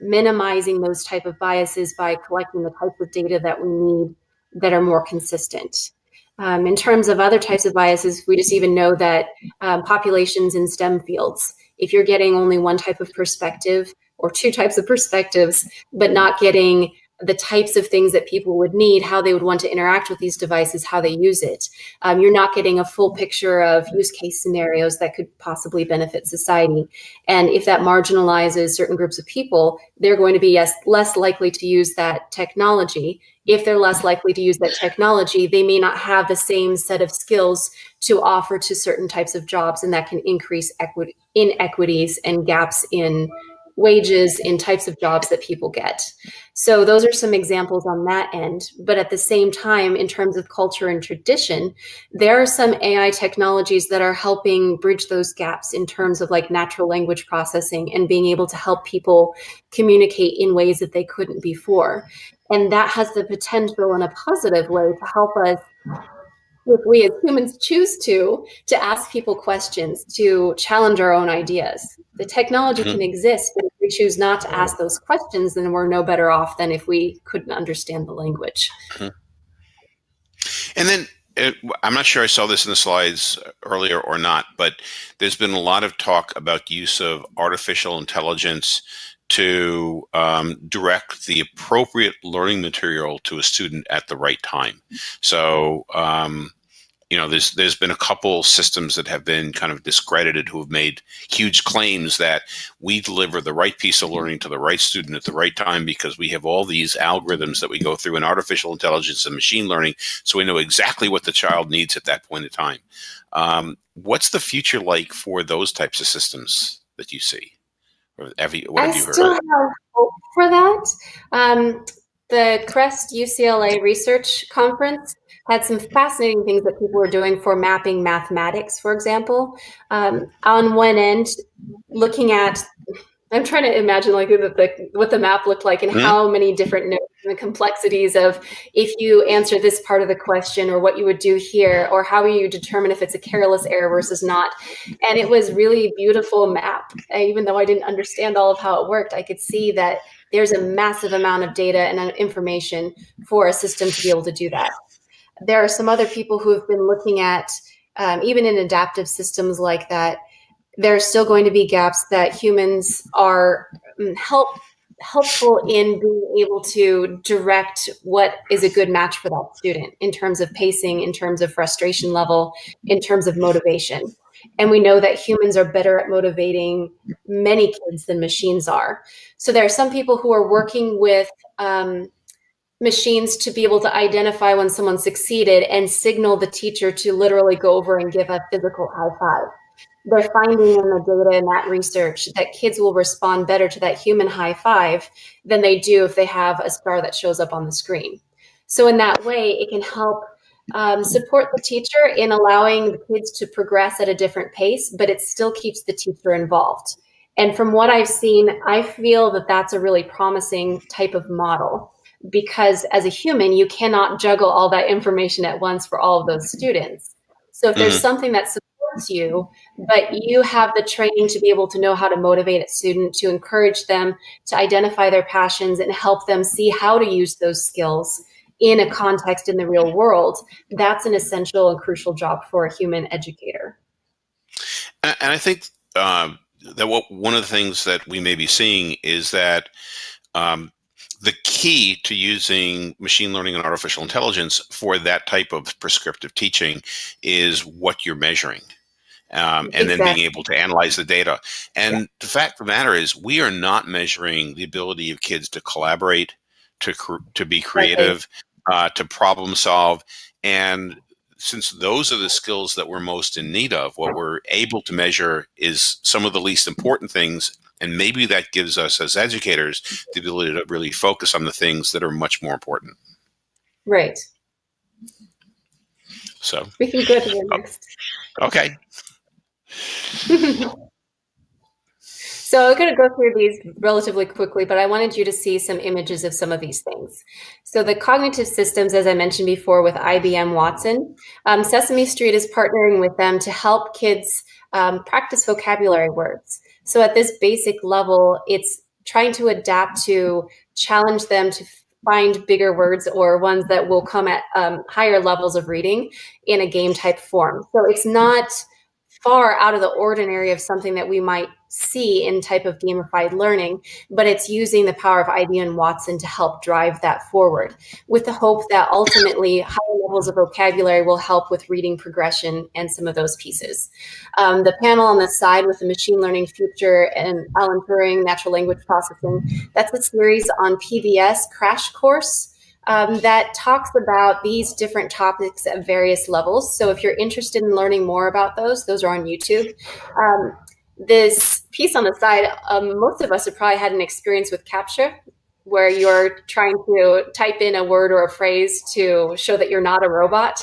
minimizing those type of biases by collecting the types of data that we need that are more consistent. Um, in terms of other types of biases, we just even know that um, populations in STEM fields, if you're getting only one type of perspective or two types of perspectives, but not getting the types of things that people would need, how they would want to interact with these devices, how they use it. Um, you're not getting a full picture of use case scenarios that could possibly benefit society. And if that marginalizes certain groups of people, they're going to be yes, less likely to use that technology. If they're less likely to use that technology, they may not have the same set of skills to offer to certain types of jobs, and that can increase equity inequities and gaps in wages in types of jobs that people get. So those are some examples on that end. But at the same time, in terms of culture and tradition, there are some AI technologies that are helping bridge those gaps in terms of like natural language processing and being able to help people communicate in ways that they couldn't before. And that has the potential in a positive way to help us if we as humans choose to to ask people questions to challenge our own ideas the technology mm-hmm. can exist but if we choose not to ask those questions then we're no better off than if we couldn't understand the language mm-hmm. and then it, I'm not sure I saw this in the slides earlier or not, but there's been a lot of talk about use of artificial intelligence to um, direct the appropriate learning material to a student at the right time. So, um, you know, there's there's been a couple systems that have been kind of discredited who have made huge claims that we deliver the right piece of learning to the right student at the right time because we have all these algorithms that we go through in artificial intelligence and machine learning, so we know exactly what the child needs at that point in time. Um, what's the future like for those types of systems that you see? Or have you, what I have you heard? still have hope for that. Um, the CRESST UCLA Research Conference had some fascinating things that people were doing for mapping mathematics, for example. Um, on one end, looking at I'm trying to imagine like the, the, what the map looked like and mm-hmm. how many different notes and the complexities of if you answer this part of the question or what you would do here or how you determine if it's a careless error versus not. And it was really beautiful map. Even though I didn't understand all of how it worked, I could see that there's a massive amount of data and information for a system to be able to do that. There are some other people who have been looking at, um, even in adaptive systems like that, there's still going to be gaps that humans are mm, help helpful in being able to direct what is a good match for that student in terms of pacing, in terms of frustration level, in terms of motivation. And we know that humans are better at motivating many kids than machines are. So there are some people who are working with um, machines to be able to identify when someone succeeded and signal the teacher to literally go over and give a physical high five they're finding in the data and that research that kids will respond better to that human high five than they do if they have a star that shows up on the screen. So in that way, it can help um, support the teacher in allowing the kids to progress at a different pace, but it still keeps the teacher involved. And from what I've seen, I feel that that's a really promising type of model because as a human, you cannot juggle all that information at once for all of those students. So if there's mm-hmm. something that's you, but you have the training to be able to know how to motivate a student, to encourage them to identify their passions and help them see how to use those skills in a context in the real world. That's an essential and crucial job for a human educator. And I think um, that what one of the things that we may be seeing is that um, the key to using machine learning and artificial intelligence for that type of prescriptive teaching is what you're measuring um, and exactly. then being able to analyze the data. And yeah. the fact of the matter is, we are not measuring the ability of kids to collaborate, to to be creative, uh, to problem solve, and since those are the skills that we're most in need of, what we're able to measure is some of the least important things. And maybe that gives us as educators the ability to really focus on the things that are much more important. Right. So we can go to the oh, next. Okay. so I'm going to go through these relatively quickly, but I wanted you to see some images of some of these things. So the cognitive systems, as I mentioned before with IBM Watson, um, Sesame Street is partnering with them to help kids um, practice vocabulary words. So at this basic level, it's trying to adapt to challenge them to find bigger words or ones that will come at um, higher levels of reading in a game type form. So it's not far out of the ordinary of something that we might see in type of gamified learning, but it's using the power of IBM Watson to help drive that forward with the hope that ultimately higher levels of vocabulary will help with reading progression and some of those pieces. Um, the panel on the side with the machine learning future and Alan Turing, natural language processing, that's a series on PBS crash course um, that talks about these different topics at various levels. So if you're interested in learning more about those, those are on YouTube. Um, this piece on the side, um, most of us have probably had an experience with CAPTCHA, where you're trying to type in a word or a phrase to show that you're not a robot.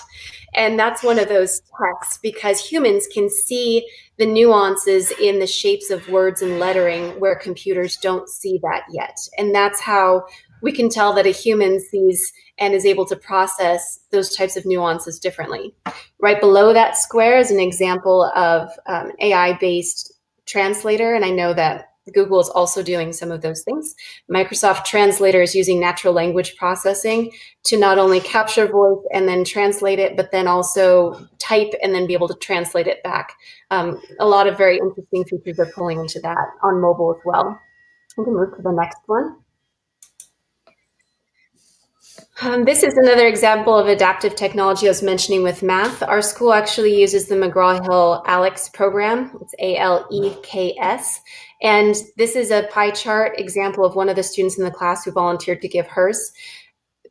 And that's one of those texts because humans can see the nuances in the shapes of words and lettering where computers don't see that yet. And that's how we can tell that a human sees and is able to process those types of nuances differently. Right below that square is an example of um, AI-based translator, and I know that Google is also doing some of those things. Microsoft Translator is using natural language processing to not only capture voice and then translate it, but then also type and then be able to translate it back. Um, a lot of very interesting features are pulling into that on mobile as well. We can move to the next one. Um, this is another example of adaptive technology I was mentioning with math. Our school actually uses the McGraw-Hill ALEKS program. It's A-L-E-K-S. And this is a pie chart example of one of the students in the class who volunteered to give hers.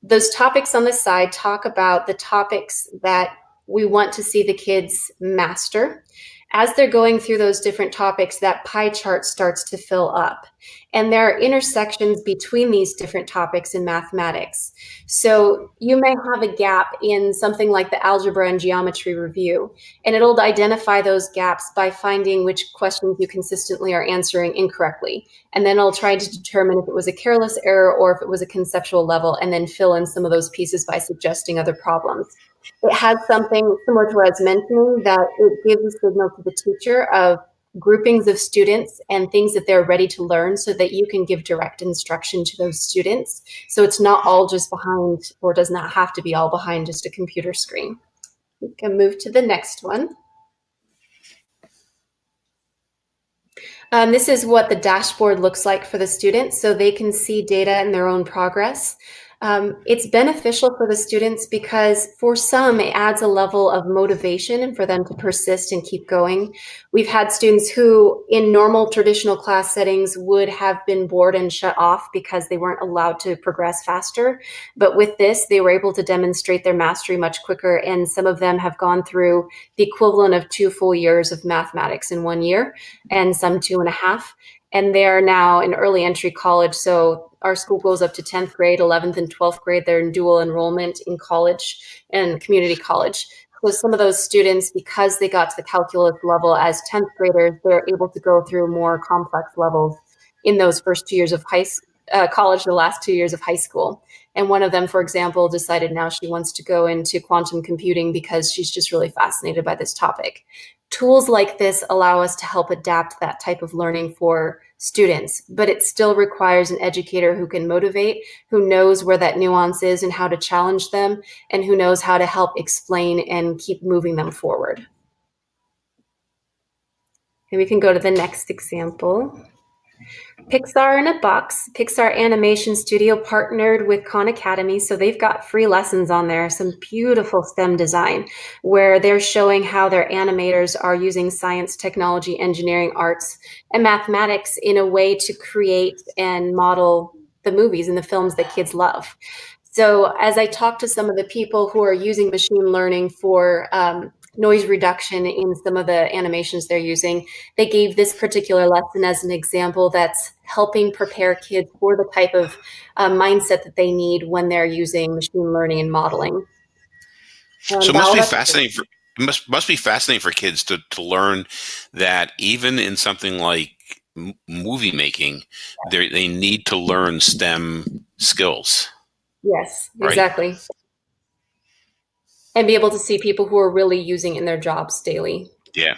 Those topics on the side talk about the topics that we want to see the kids master. As they're going through those different topics, that pie chart starts to fill up. And there are intersections between these different topics in mathematics. So you may have a gap in something like the algebra and geometry review, and it'll identify those gaps by finding which questions you consistently are answering incorrectly. And then it'll try to determine if it was a careless error or if it was a conceptual level, and then fill in some of those pieces by suggesting other problems it has something similar to what I was mentioning that it gives a signal to the teacher of groupings of students and things that they're ready to learn so that you can give direct instruction to those students. So it's not all just behind or does not have to be all behind just a computer screen. We can move to the next one. Um, this is what the dashboard looks like for the students so they can see data and their own progress. Um, it's beneficial for the students because for some, it adds a level of motivation and for them to persist and keep going. We've had students who in normal traditional class settings would have been bored and shut off because they weren't allowed to progress faster. But with this, they were able to demonstrate their mastery much quicker. And some of them have gone through the equivalent of two full years of mathematics in one year and some two and a half. And they're now in early entry college. So our school goes up to 10th grade, 11th and 12th grade. They're in dual enrollment in college and community college. So some of those students, because they got to the calculus level as 10th graders, they're able to go through more complex levels in those first two years of high uh, college, the last two years of high school. And one of them, for example, decided now she wants to go into quantum computing because she's just really fascinated by this topic. Tools like this allow us to help adapt that type of learning for students, but it still requires an educator who can motivate, who knows where that nuance is and how to challenge them, and who knows how to help explain and keep moving them forward. And we can go to the next example. Pixar in a Box, Pixar Animation Studio partnered with Khan Academy. So they've got free lessons on there, some beautiful STEM design where they're showing how their animators are using science, technology, engineering, arts, and mathematics in a way to create and model the movies and the films that kids love. So as I talk to some of the people who are using machine learning for um, noise reduction in some of the animations they're using. They gave this particular lesson as an example that's helping prepare kids for the type of uh, mindset that they need when they're using machine learning and modeling. Um, so it must be fascinating for must must be fascinating for kids to to learn that even in something like movie making, they they need to learn STEM skills. Yes, exactly. Right? And be able to see people who are really using in their jobs daily. Yeah.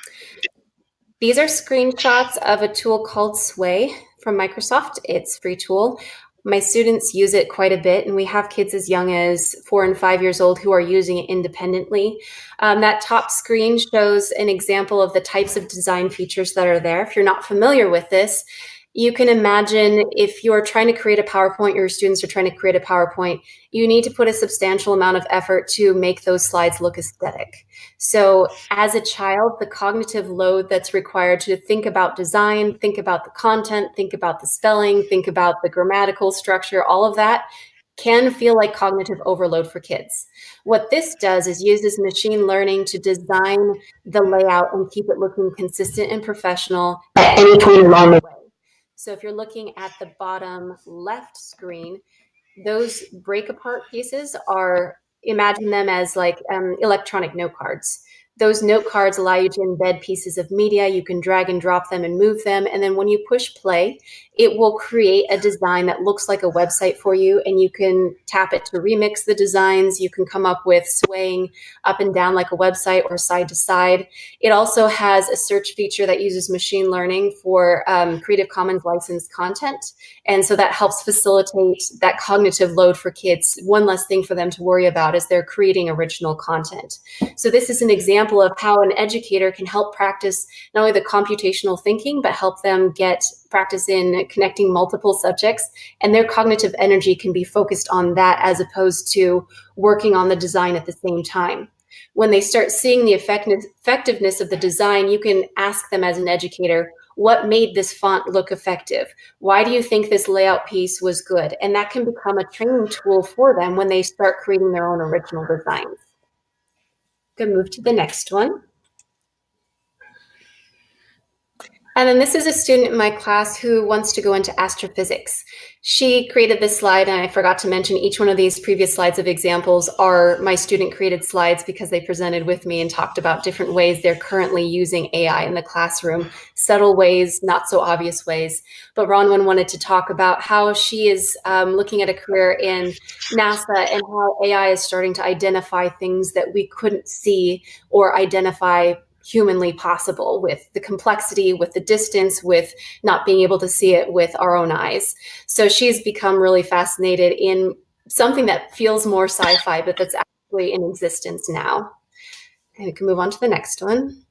These are screenshots of a tool called Sway from Microsoft. It's free tool. My students use it quite a bit, and we have kids as young as four and five years old who are using it independently. Um, that top screen shows an example of the types of design features that are there. If you're not familiar with this, you can imagine if you're trying to create a PowerPoint, your students are trying to create a PowerPoint, you need to put a substantial amount of effort to make those slides look aesthetic. So as a child, the cognitive load that's required to think about design, think about the content, think about the spelling, think about the grammatical structure, all of that can feel like cognitive overload for kids. What this does is uses machine learning to design the layout and keep it looking consistent and professional at any point along the way. So if you're looking at the bottom left screen, those break apart pieces are, imagine them as like um, electronic note cards. Those note cards allow you to embed pieces of media. You can drag and drop them and move them. And then when you push play, it will create a design that looks like a website for you. And you can tap it to remix the designs. You can come up with swaying up and down like a website or side to side. It also has a search feature that uses machine learning for um, Creative Commons licensed content. And so that helps facilitate that cognitive load for kids. One less thing for them to worry about as they're creating original content. So this is an example example of how an educator can help practice not only the computational thinking, but help them get practice in connecting multiple subjects and their cognitive energy can be focused on that as opposed to working on the design at the same time. When they start seeing the effectiveness of the design, you can ask them as an educator, what made this font look effective? Why do you think this layout piece was good? And that can become a training tool for them when they start creating their own original designs. Can move to the next one. And then this is a student in my class who wants to go into astrophysics. She created this slide, and I forgot to mention each one of these previous slides of examples are my student created slides because they presented with me and talked about different ways they're currently using AI in the classroom, subtle ways, not so obvious ways. But Ronwen wanted to talk about how she is um, looking at a career in NASA and how AI is starting to identify things that we couldn't see or identify humanly possible with the complexity, with the distance, with not being able to see it with our own eyes. So she's become really fascinated in something that feels more sci-fi, but that's actually in existence now. And we can move on to the next one.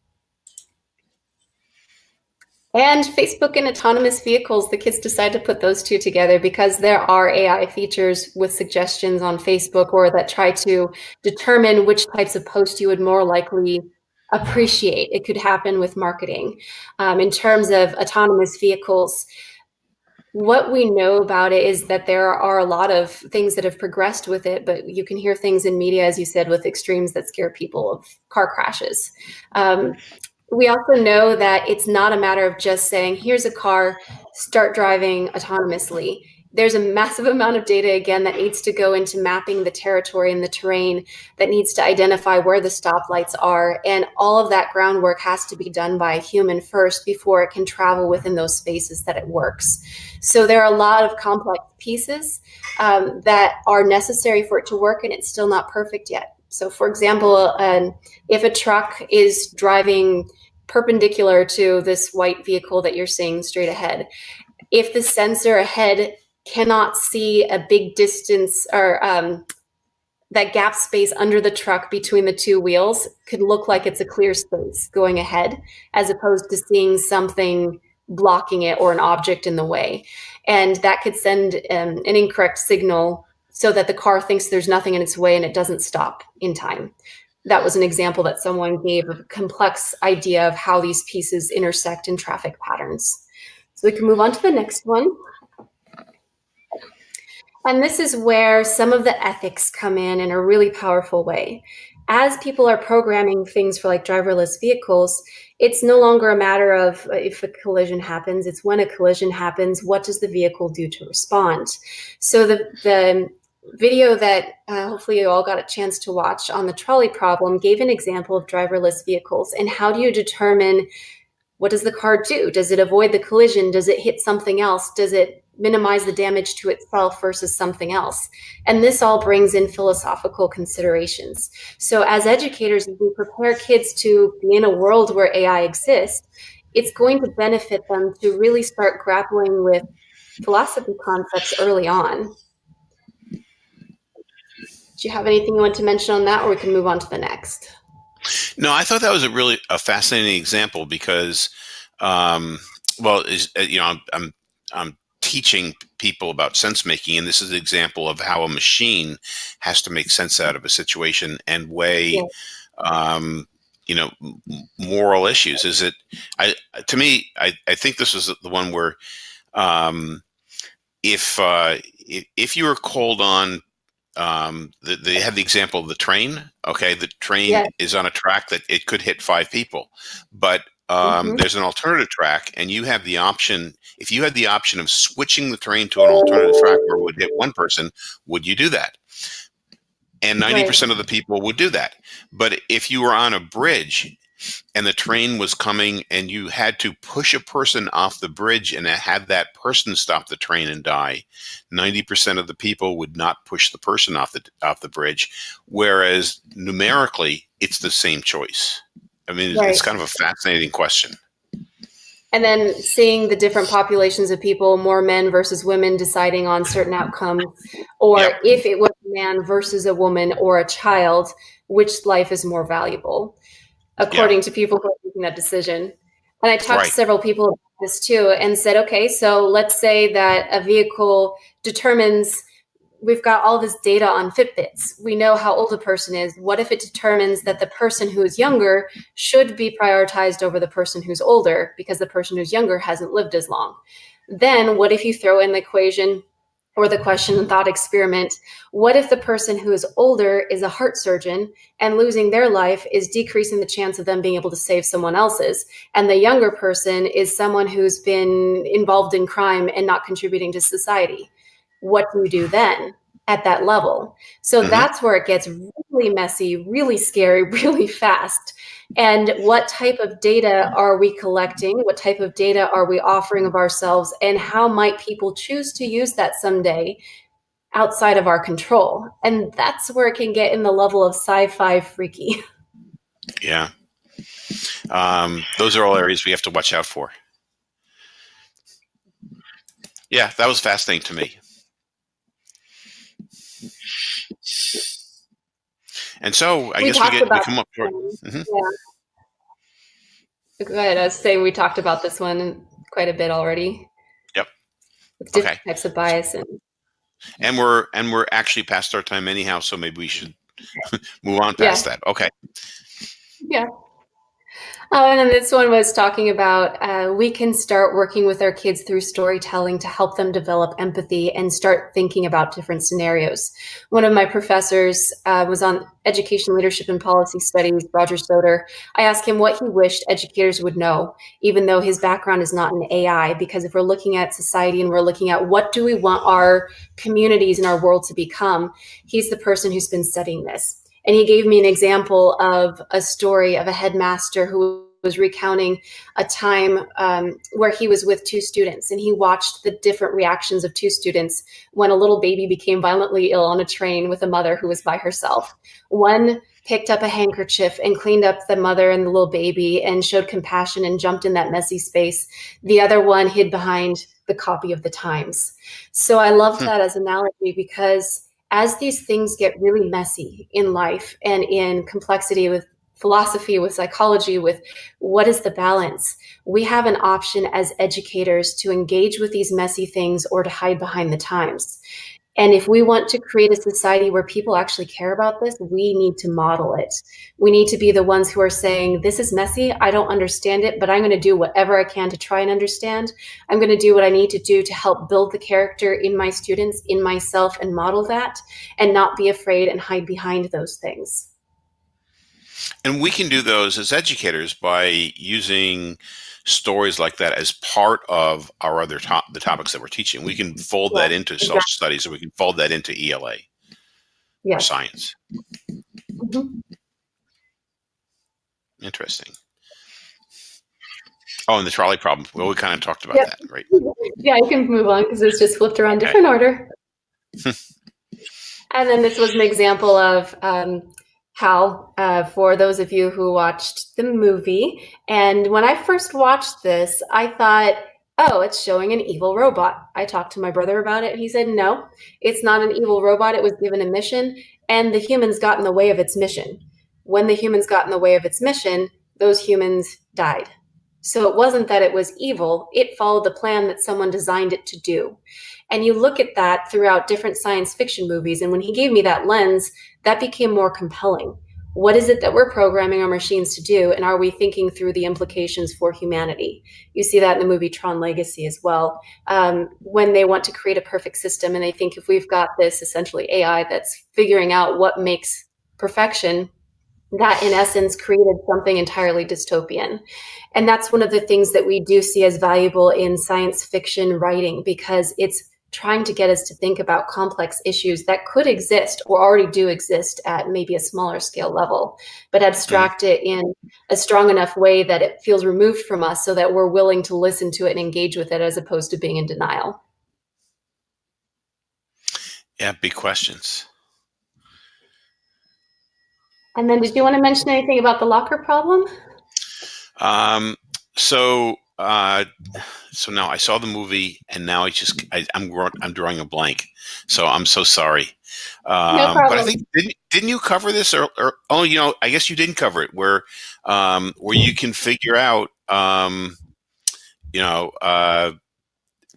And Facebook and autonomous vehicles, the kids decide to put those two together because there are AI features with suggestions on Facebook or that try to determine which types of posts you would more likely appreciate. It could happen with marketing. Um, in terms of autonomous vehicles, what we know about it is that there are a lot of things that have progressed with it, but you can hear things in media, as you said, with extremes that scare people of car crashes. Um, we also know that it's not a matter of just saying, here's a car, start driving autonomously there's a massive amount of data again that needs to go into mapping the territory and the terrain that needs to identify where the stoplights are. And all of that groundwork has to be done by a human first before it can travel within those spaces that it works. So there are a lot of complex pieces um, that are necessary for it to work and it's still not perfect yet. So for example um, if a truck is driving perpendicular to this white vehicle that you're seeing straight ahead if the sensor ahead cannot see a big distance or um, that gap space under the truck between the two wheels could look like it's a clear space going ahead as opposed to seeing something blocking it or an object in the way. And that could send um, an incorrect signal so that the car thinks there's nothing in its way and it doesn't stop in time. That was an example that someone gave of a complex idea of how these pieces intersect in traffic patterns. So we can move on to the next one. And this is where some of the ethics come in in a really powerful way. As people are programming things for like driverless vehicles, it's no longer a matter of uh, if a collision happens, it's when a collision happens, what does the vehicle do to respond? So the, the video that uh, hopefully you all got a chance to watch on the trolley problem gave an example of driverless vehicles and how do you determine what does the car do? Does it avoid the collision? Does it hit something else? Does it minimize the damage to itself versus something else. And this all brings in philosophical considerations. So as educators, we prepare kids to be in a world where AI exists, it's going to benefit them to really start grappling with philosophy concepts early on. Do you have anything you want to mention on that or we can move on to the next? No, I thought that was a really a fascinating example because, um, well, is uh, you know, I'm, I'm I'm teaching people about sense making and this is an example of how a machine has to make sense out of a situation and weigh yeah. um, you know moral issues is it i to me i, I think this is the one where um, if, uh, if if you were called on um, the, they have the example of the train okay the train yeah. is on a track that it could hit five people but um, mm-hmm. there's an alternative track and you have the option if you had the option of switching the train to an alternative track where it would hit one person would you do that and 90% right. of the people would do that but if you were on a bridge and the train was coming and you had to push a person off the bridge and have that person stop the train and die 90% of the people would not push the person off the off the bridge whereas numerically it's the same choice I mean, right. it's kind of a fascinating question. And then seeing the different populations of people, more men versus women deciding on certain outcomes, or yep. if it was a man versus a woman or a child, which life is more valuable, according yep. to people who are making that decision. And I talked right. to several people about this too and said, okay, so let's say that a vehicle determines we've got all this data on Fitbits. We know how old a person is. What if it determines that the person who is younger should be prioritized over the person who's older because the person who's younger hasn't lived as long? Then what if you throw in the equation or the question and thought experiment what if the person who is older is a heart surgeon and losing their life is decreasing the chance of them being able to save someone else's and the younger person is someone who's been involved in crime and not contributing to society what do you do then at that level so Mhm. that's where it gets really messy really scary really fast and what type of data are we collecting what type of data are we offering of ourselves and how might people choose to use that someday outside of our control and that's where it can get in the level of sci-fi freaky Yeah. Um, those are all areas we have to watch out for. Yeah, that was fascinating to me. And so I We guess we get we come up short. Um, Mhm. yeah go ahead i was saying we talked about this one quite a bit already Yep. with different Okay. types of bias and And we're and we're actually past our time anyhow, so maybe we should move on past that. Okay. Yeah. Oh, and then this one was talking about uh, we can start working with our kids through storytelling to help them develop empathy and start thinking about different scenarios. One of my professors uh, was on education, leadership, and policy studies, Roger Soder. I asked him what he wished educators would know, even though his background is not in AI, because if we're looking at society and we're looking at what do we want our communities and our world to become, he's the person who's been studying this. And he gave me an example of a story of a headmaster who was recounting a time um, where he was with two students and he watched the different reactions of two students when a little baby became violently ill on a train with a mother who was by herself. One picked up a handkerchief and cleaned up the mother and the little baby and showed compassion and jumped in that messy space. The other one hid behind the copy of the Times. So I love Hmm. that as analogy because as these things get really messy in life and in complexity with philosophy, with psychology, with what is the balance, we have an option as educators to engage with these messy things or to hide behind the times. And if we want to create a society where people actually care about this, we need to model it. We need to be the ones who are saying, This is messy. I don't understand it, but I'm going to do whatever I can to try and understand. I'm going to do what I need to do to help build the character in my students, in myself, and model that, and not be afraid and hide behind those things. And we can do those as educators by using stories like that as part of our other top the topics that we're teaching. We can fold that into exactly. social studies, or we can fold that into ELA or Yes. science. Mhm. Interesting. Oh, and the trolley problem. Well, we kind of talked about Yep. that, right? Yeah, you can move on because it's just flipped around Okay. different order. and then this was an example of um, how, uh, for those of you who watched the movie, and when I first watched this, I thought, oh, it's showing an evil robot. I talked to my brother about it, he said, no, it's not an evil robot. It was given a mission, and the humans got in the way of its mission. When the humans got in the way of its mission, those humans died. So it wasn't that it was evil, it followed the plan that someone designed it to do. And you look at that throughout different science fiction movies. And when he gave me that lens, that became more compelling. What is it that we're programming our machines to do? And are we thinking through the implications for humanity? You see that in the movie Tron Legacy as well. Um, when they want to create a perfect system and they think if we've got this essentially AI that's figuring out what makes perfection, that in essence created something entirely dystopian. And that's one of the things that we do see as valuable in science fiction writing because it's trying to get us to think about complex issues that could exist or already do exist at maybe a smaller scale level, but abstract it in a strong enough way that it feels removed from us so that we're willing to listen to it and engage with it as opposed to being in denial. Yeah, big questions. And then, did you want to mention anything about the locker problem? Um, so, uh, so now I saw the movie, and now I just I, I'm I'm drawing a blank. So I'm so sorry. Um, but I think didn't didn't you cover this or, or oh you know I guess you didn't cover it where um, where you can figure out um, you know uh,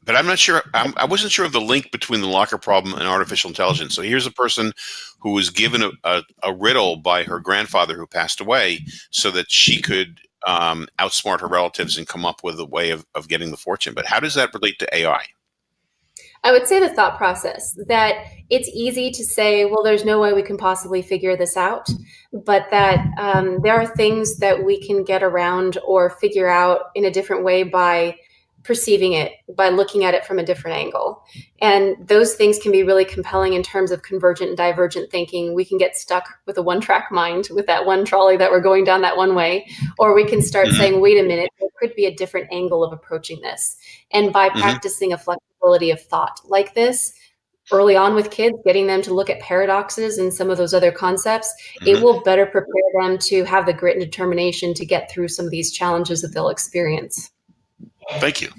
but I'm not sure I'm, I wasn't sure of the link between the locker problem and artificial intelligence. So here's a person who was given a, a, a riddle by her grandfather who passed away so that she could um, outsmart her relatives and come up with a way of, of getting the fortune. But how does that relate to AI? I would say the thought process that it's easy to say, well, there's no way we can possibly figure this out, but that um, there are things that we can get around or figure out in a different way by perceiving it by looking at it from a different angle. And those things can be really compelling in terms of convergent and divergent thinking. We can get stuck with a one track mind with that one trolley that we're going down that one way, or we can start mm-hmm. saying, wait a minute, there could be a different angle of approaching this. And by mm-hmm. practicing a flexibility of thought like this, early on with kids, getting them to look at paradoxes and some of those other concepts, mm-hmm. it will better prepare them to have the grit and determination to get through some of these challenges that they'll experience. Thank you.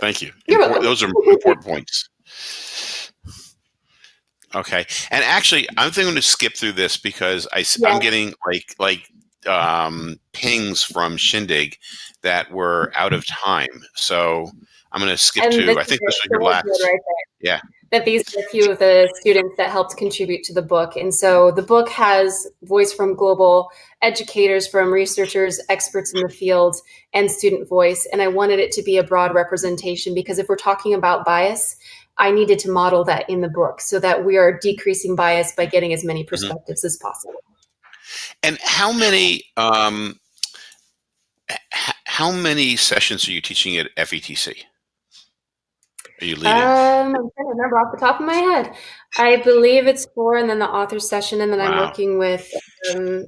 Thank you. Import, those are important points. Okay. And actually, I'm going to skip through this because I, yeah. I'm getting like like um, pings from Shindig that were out of time. So I'm going to skip and to. I think this was your last. Right yeah that these are a few of the students that helped contribute to the book. And so the book has voice from global educators, from researchers, experts in the field, and student voice. And I wanted it to be a broad representation because if we're talking about bias, I needed to model that in the book so that we are decreasing bias by getting as many mm-hmm. perspectives mm-hmm. as possible. And how many um, how many sessions are you teaching at FETC? Are you leading? Um, I'm trying to remember off the top of my head. I believe it's four, and then the author session, and then wow. I'm working with um,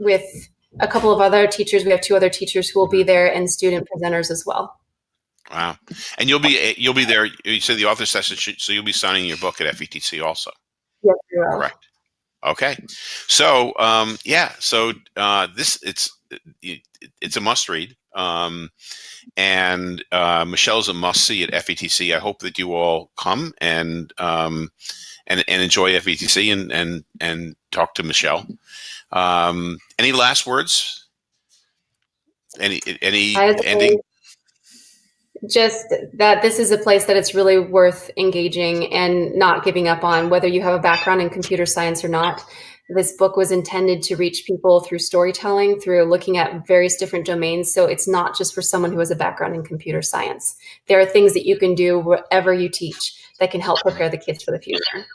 with a couple of other teachers. We have two other teachers who will be there, and student presenters as well. Wow! And you'll be eh, you'll be there. You said the author session, so you'll be signing your book at FETC also. Yes, you will. Correct. Okay. So um, yeah. So uh, this it's it's a must read. Um, and uh, Michelle's a must see at FETC. I hope that you all come and um, and, and enjoy FETC and and and talk to Michelle. Um, any last words? Any any ending? Just that this is a place that it's really worth engaging and not giving up on, whether you have a background in computer science or not. This book was intended to reach people through storytelling, through looking at various different domains. So it's not just for someone who has a background in computer science. There are things that you can do wherever you teach that can help prepare the kids for the future.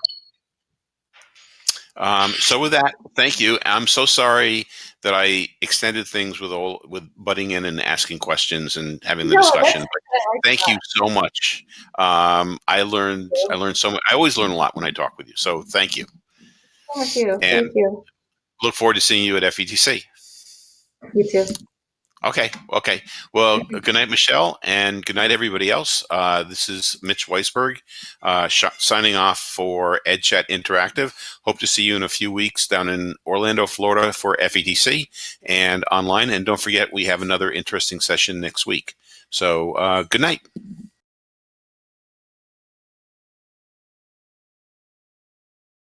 Um, so with that, thank you. I'm so sorry that I extended things with all with butting in and asking questions and having the no, discussion. thank you so much. Um, I learned I learned so much. I always learn a lot when I talk with you. So thank you. Thank you. And Thank you. Look forward to seeing you at FETC. You too. Okay. Okay. Well, good night, Michelle, and good night, everybody else. Uh, this is Mitch Weisburgh uh, signing off for EdChat Interactive. Hope to see you in a few weeks down in Orlando, Florida for FETC and online. And don't forget, we have another interesting session next week. So, uh, good night.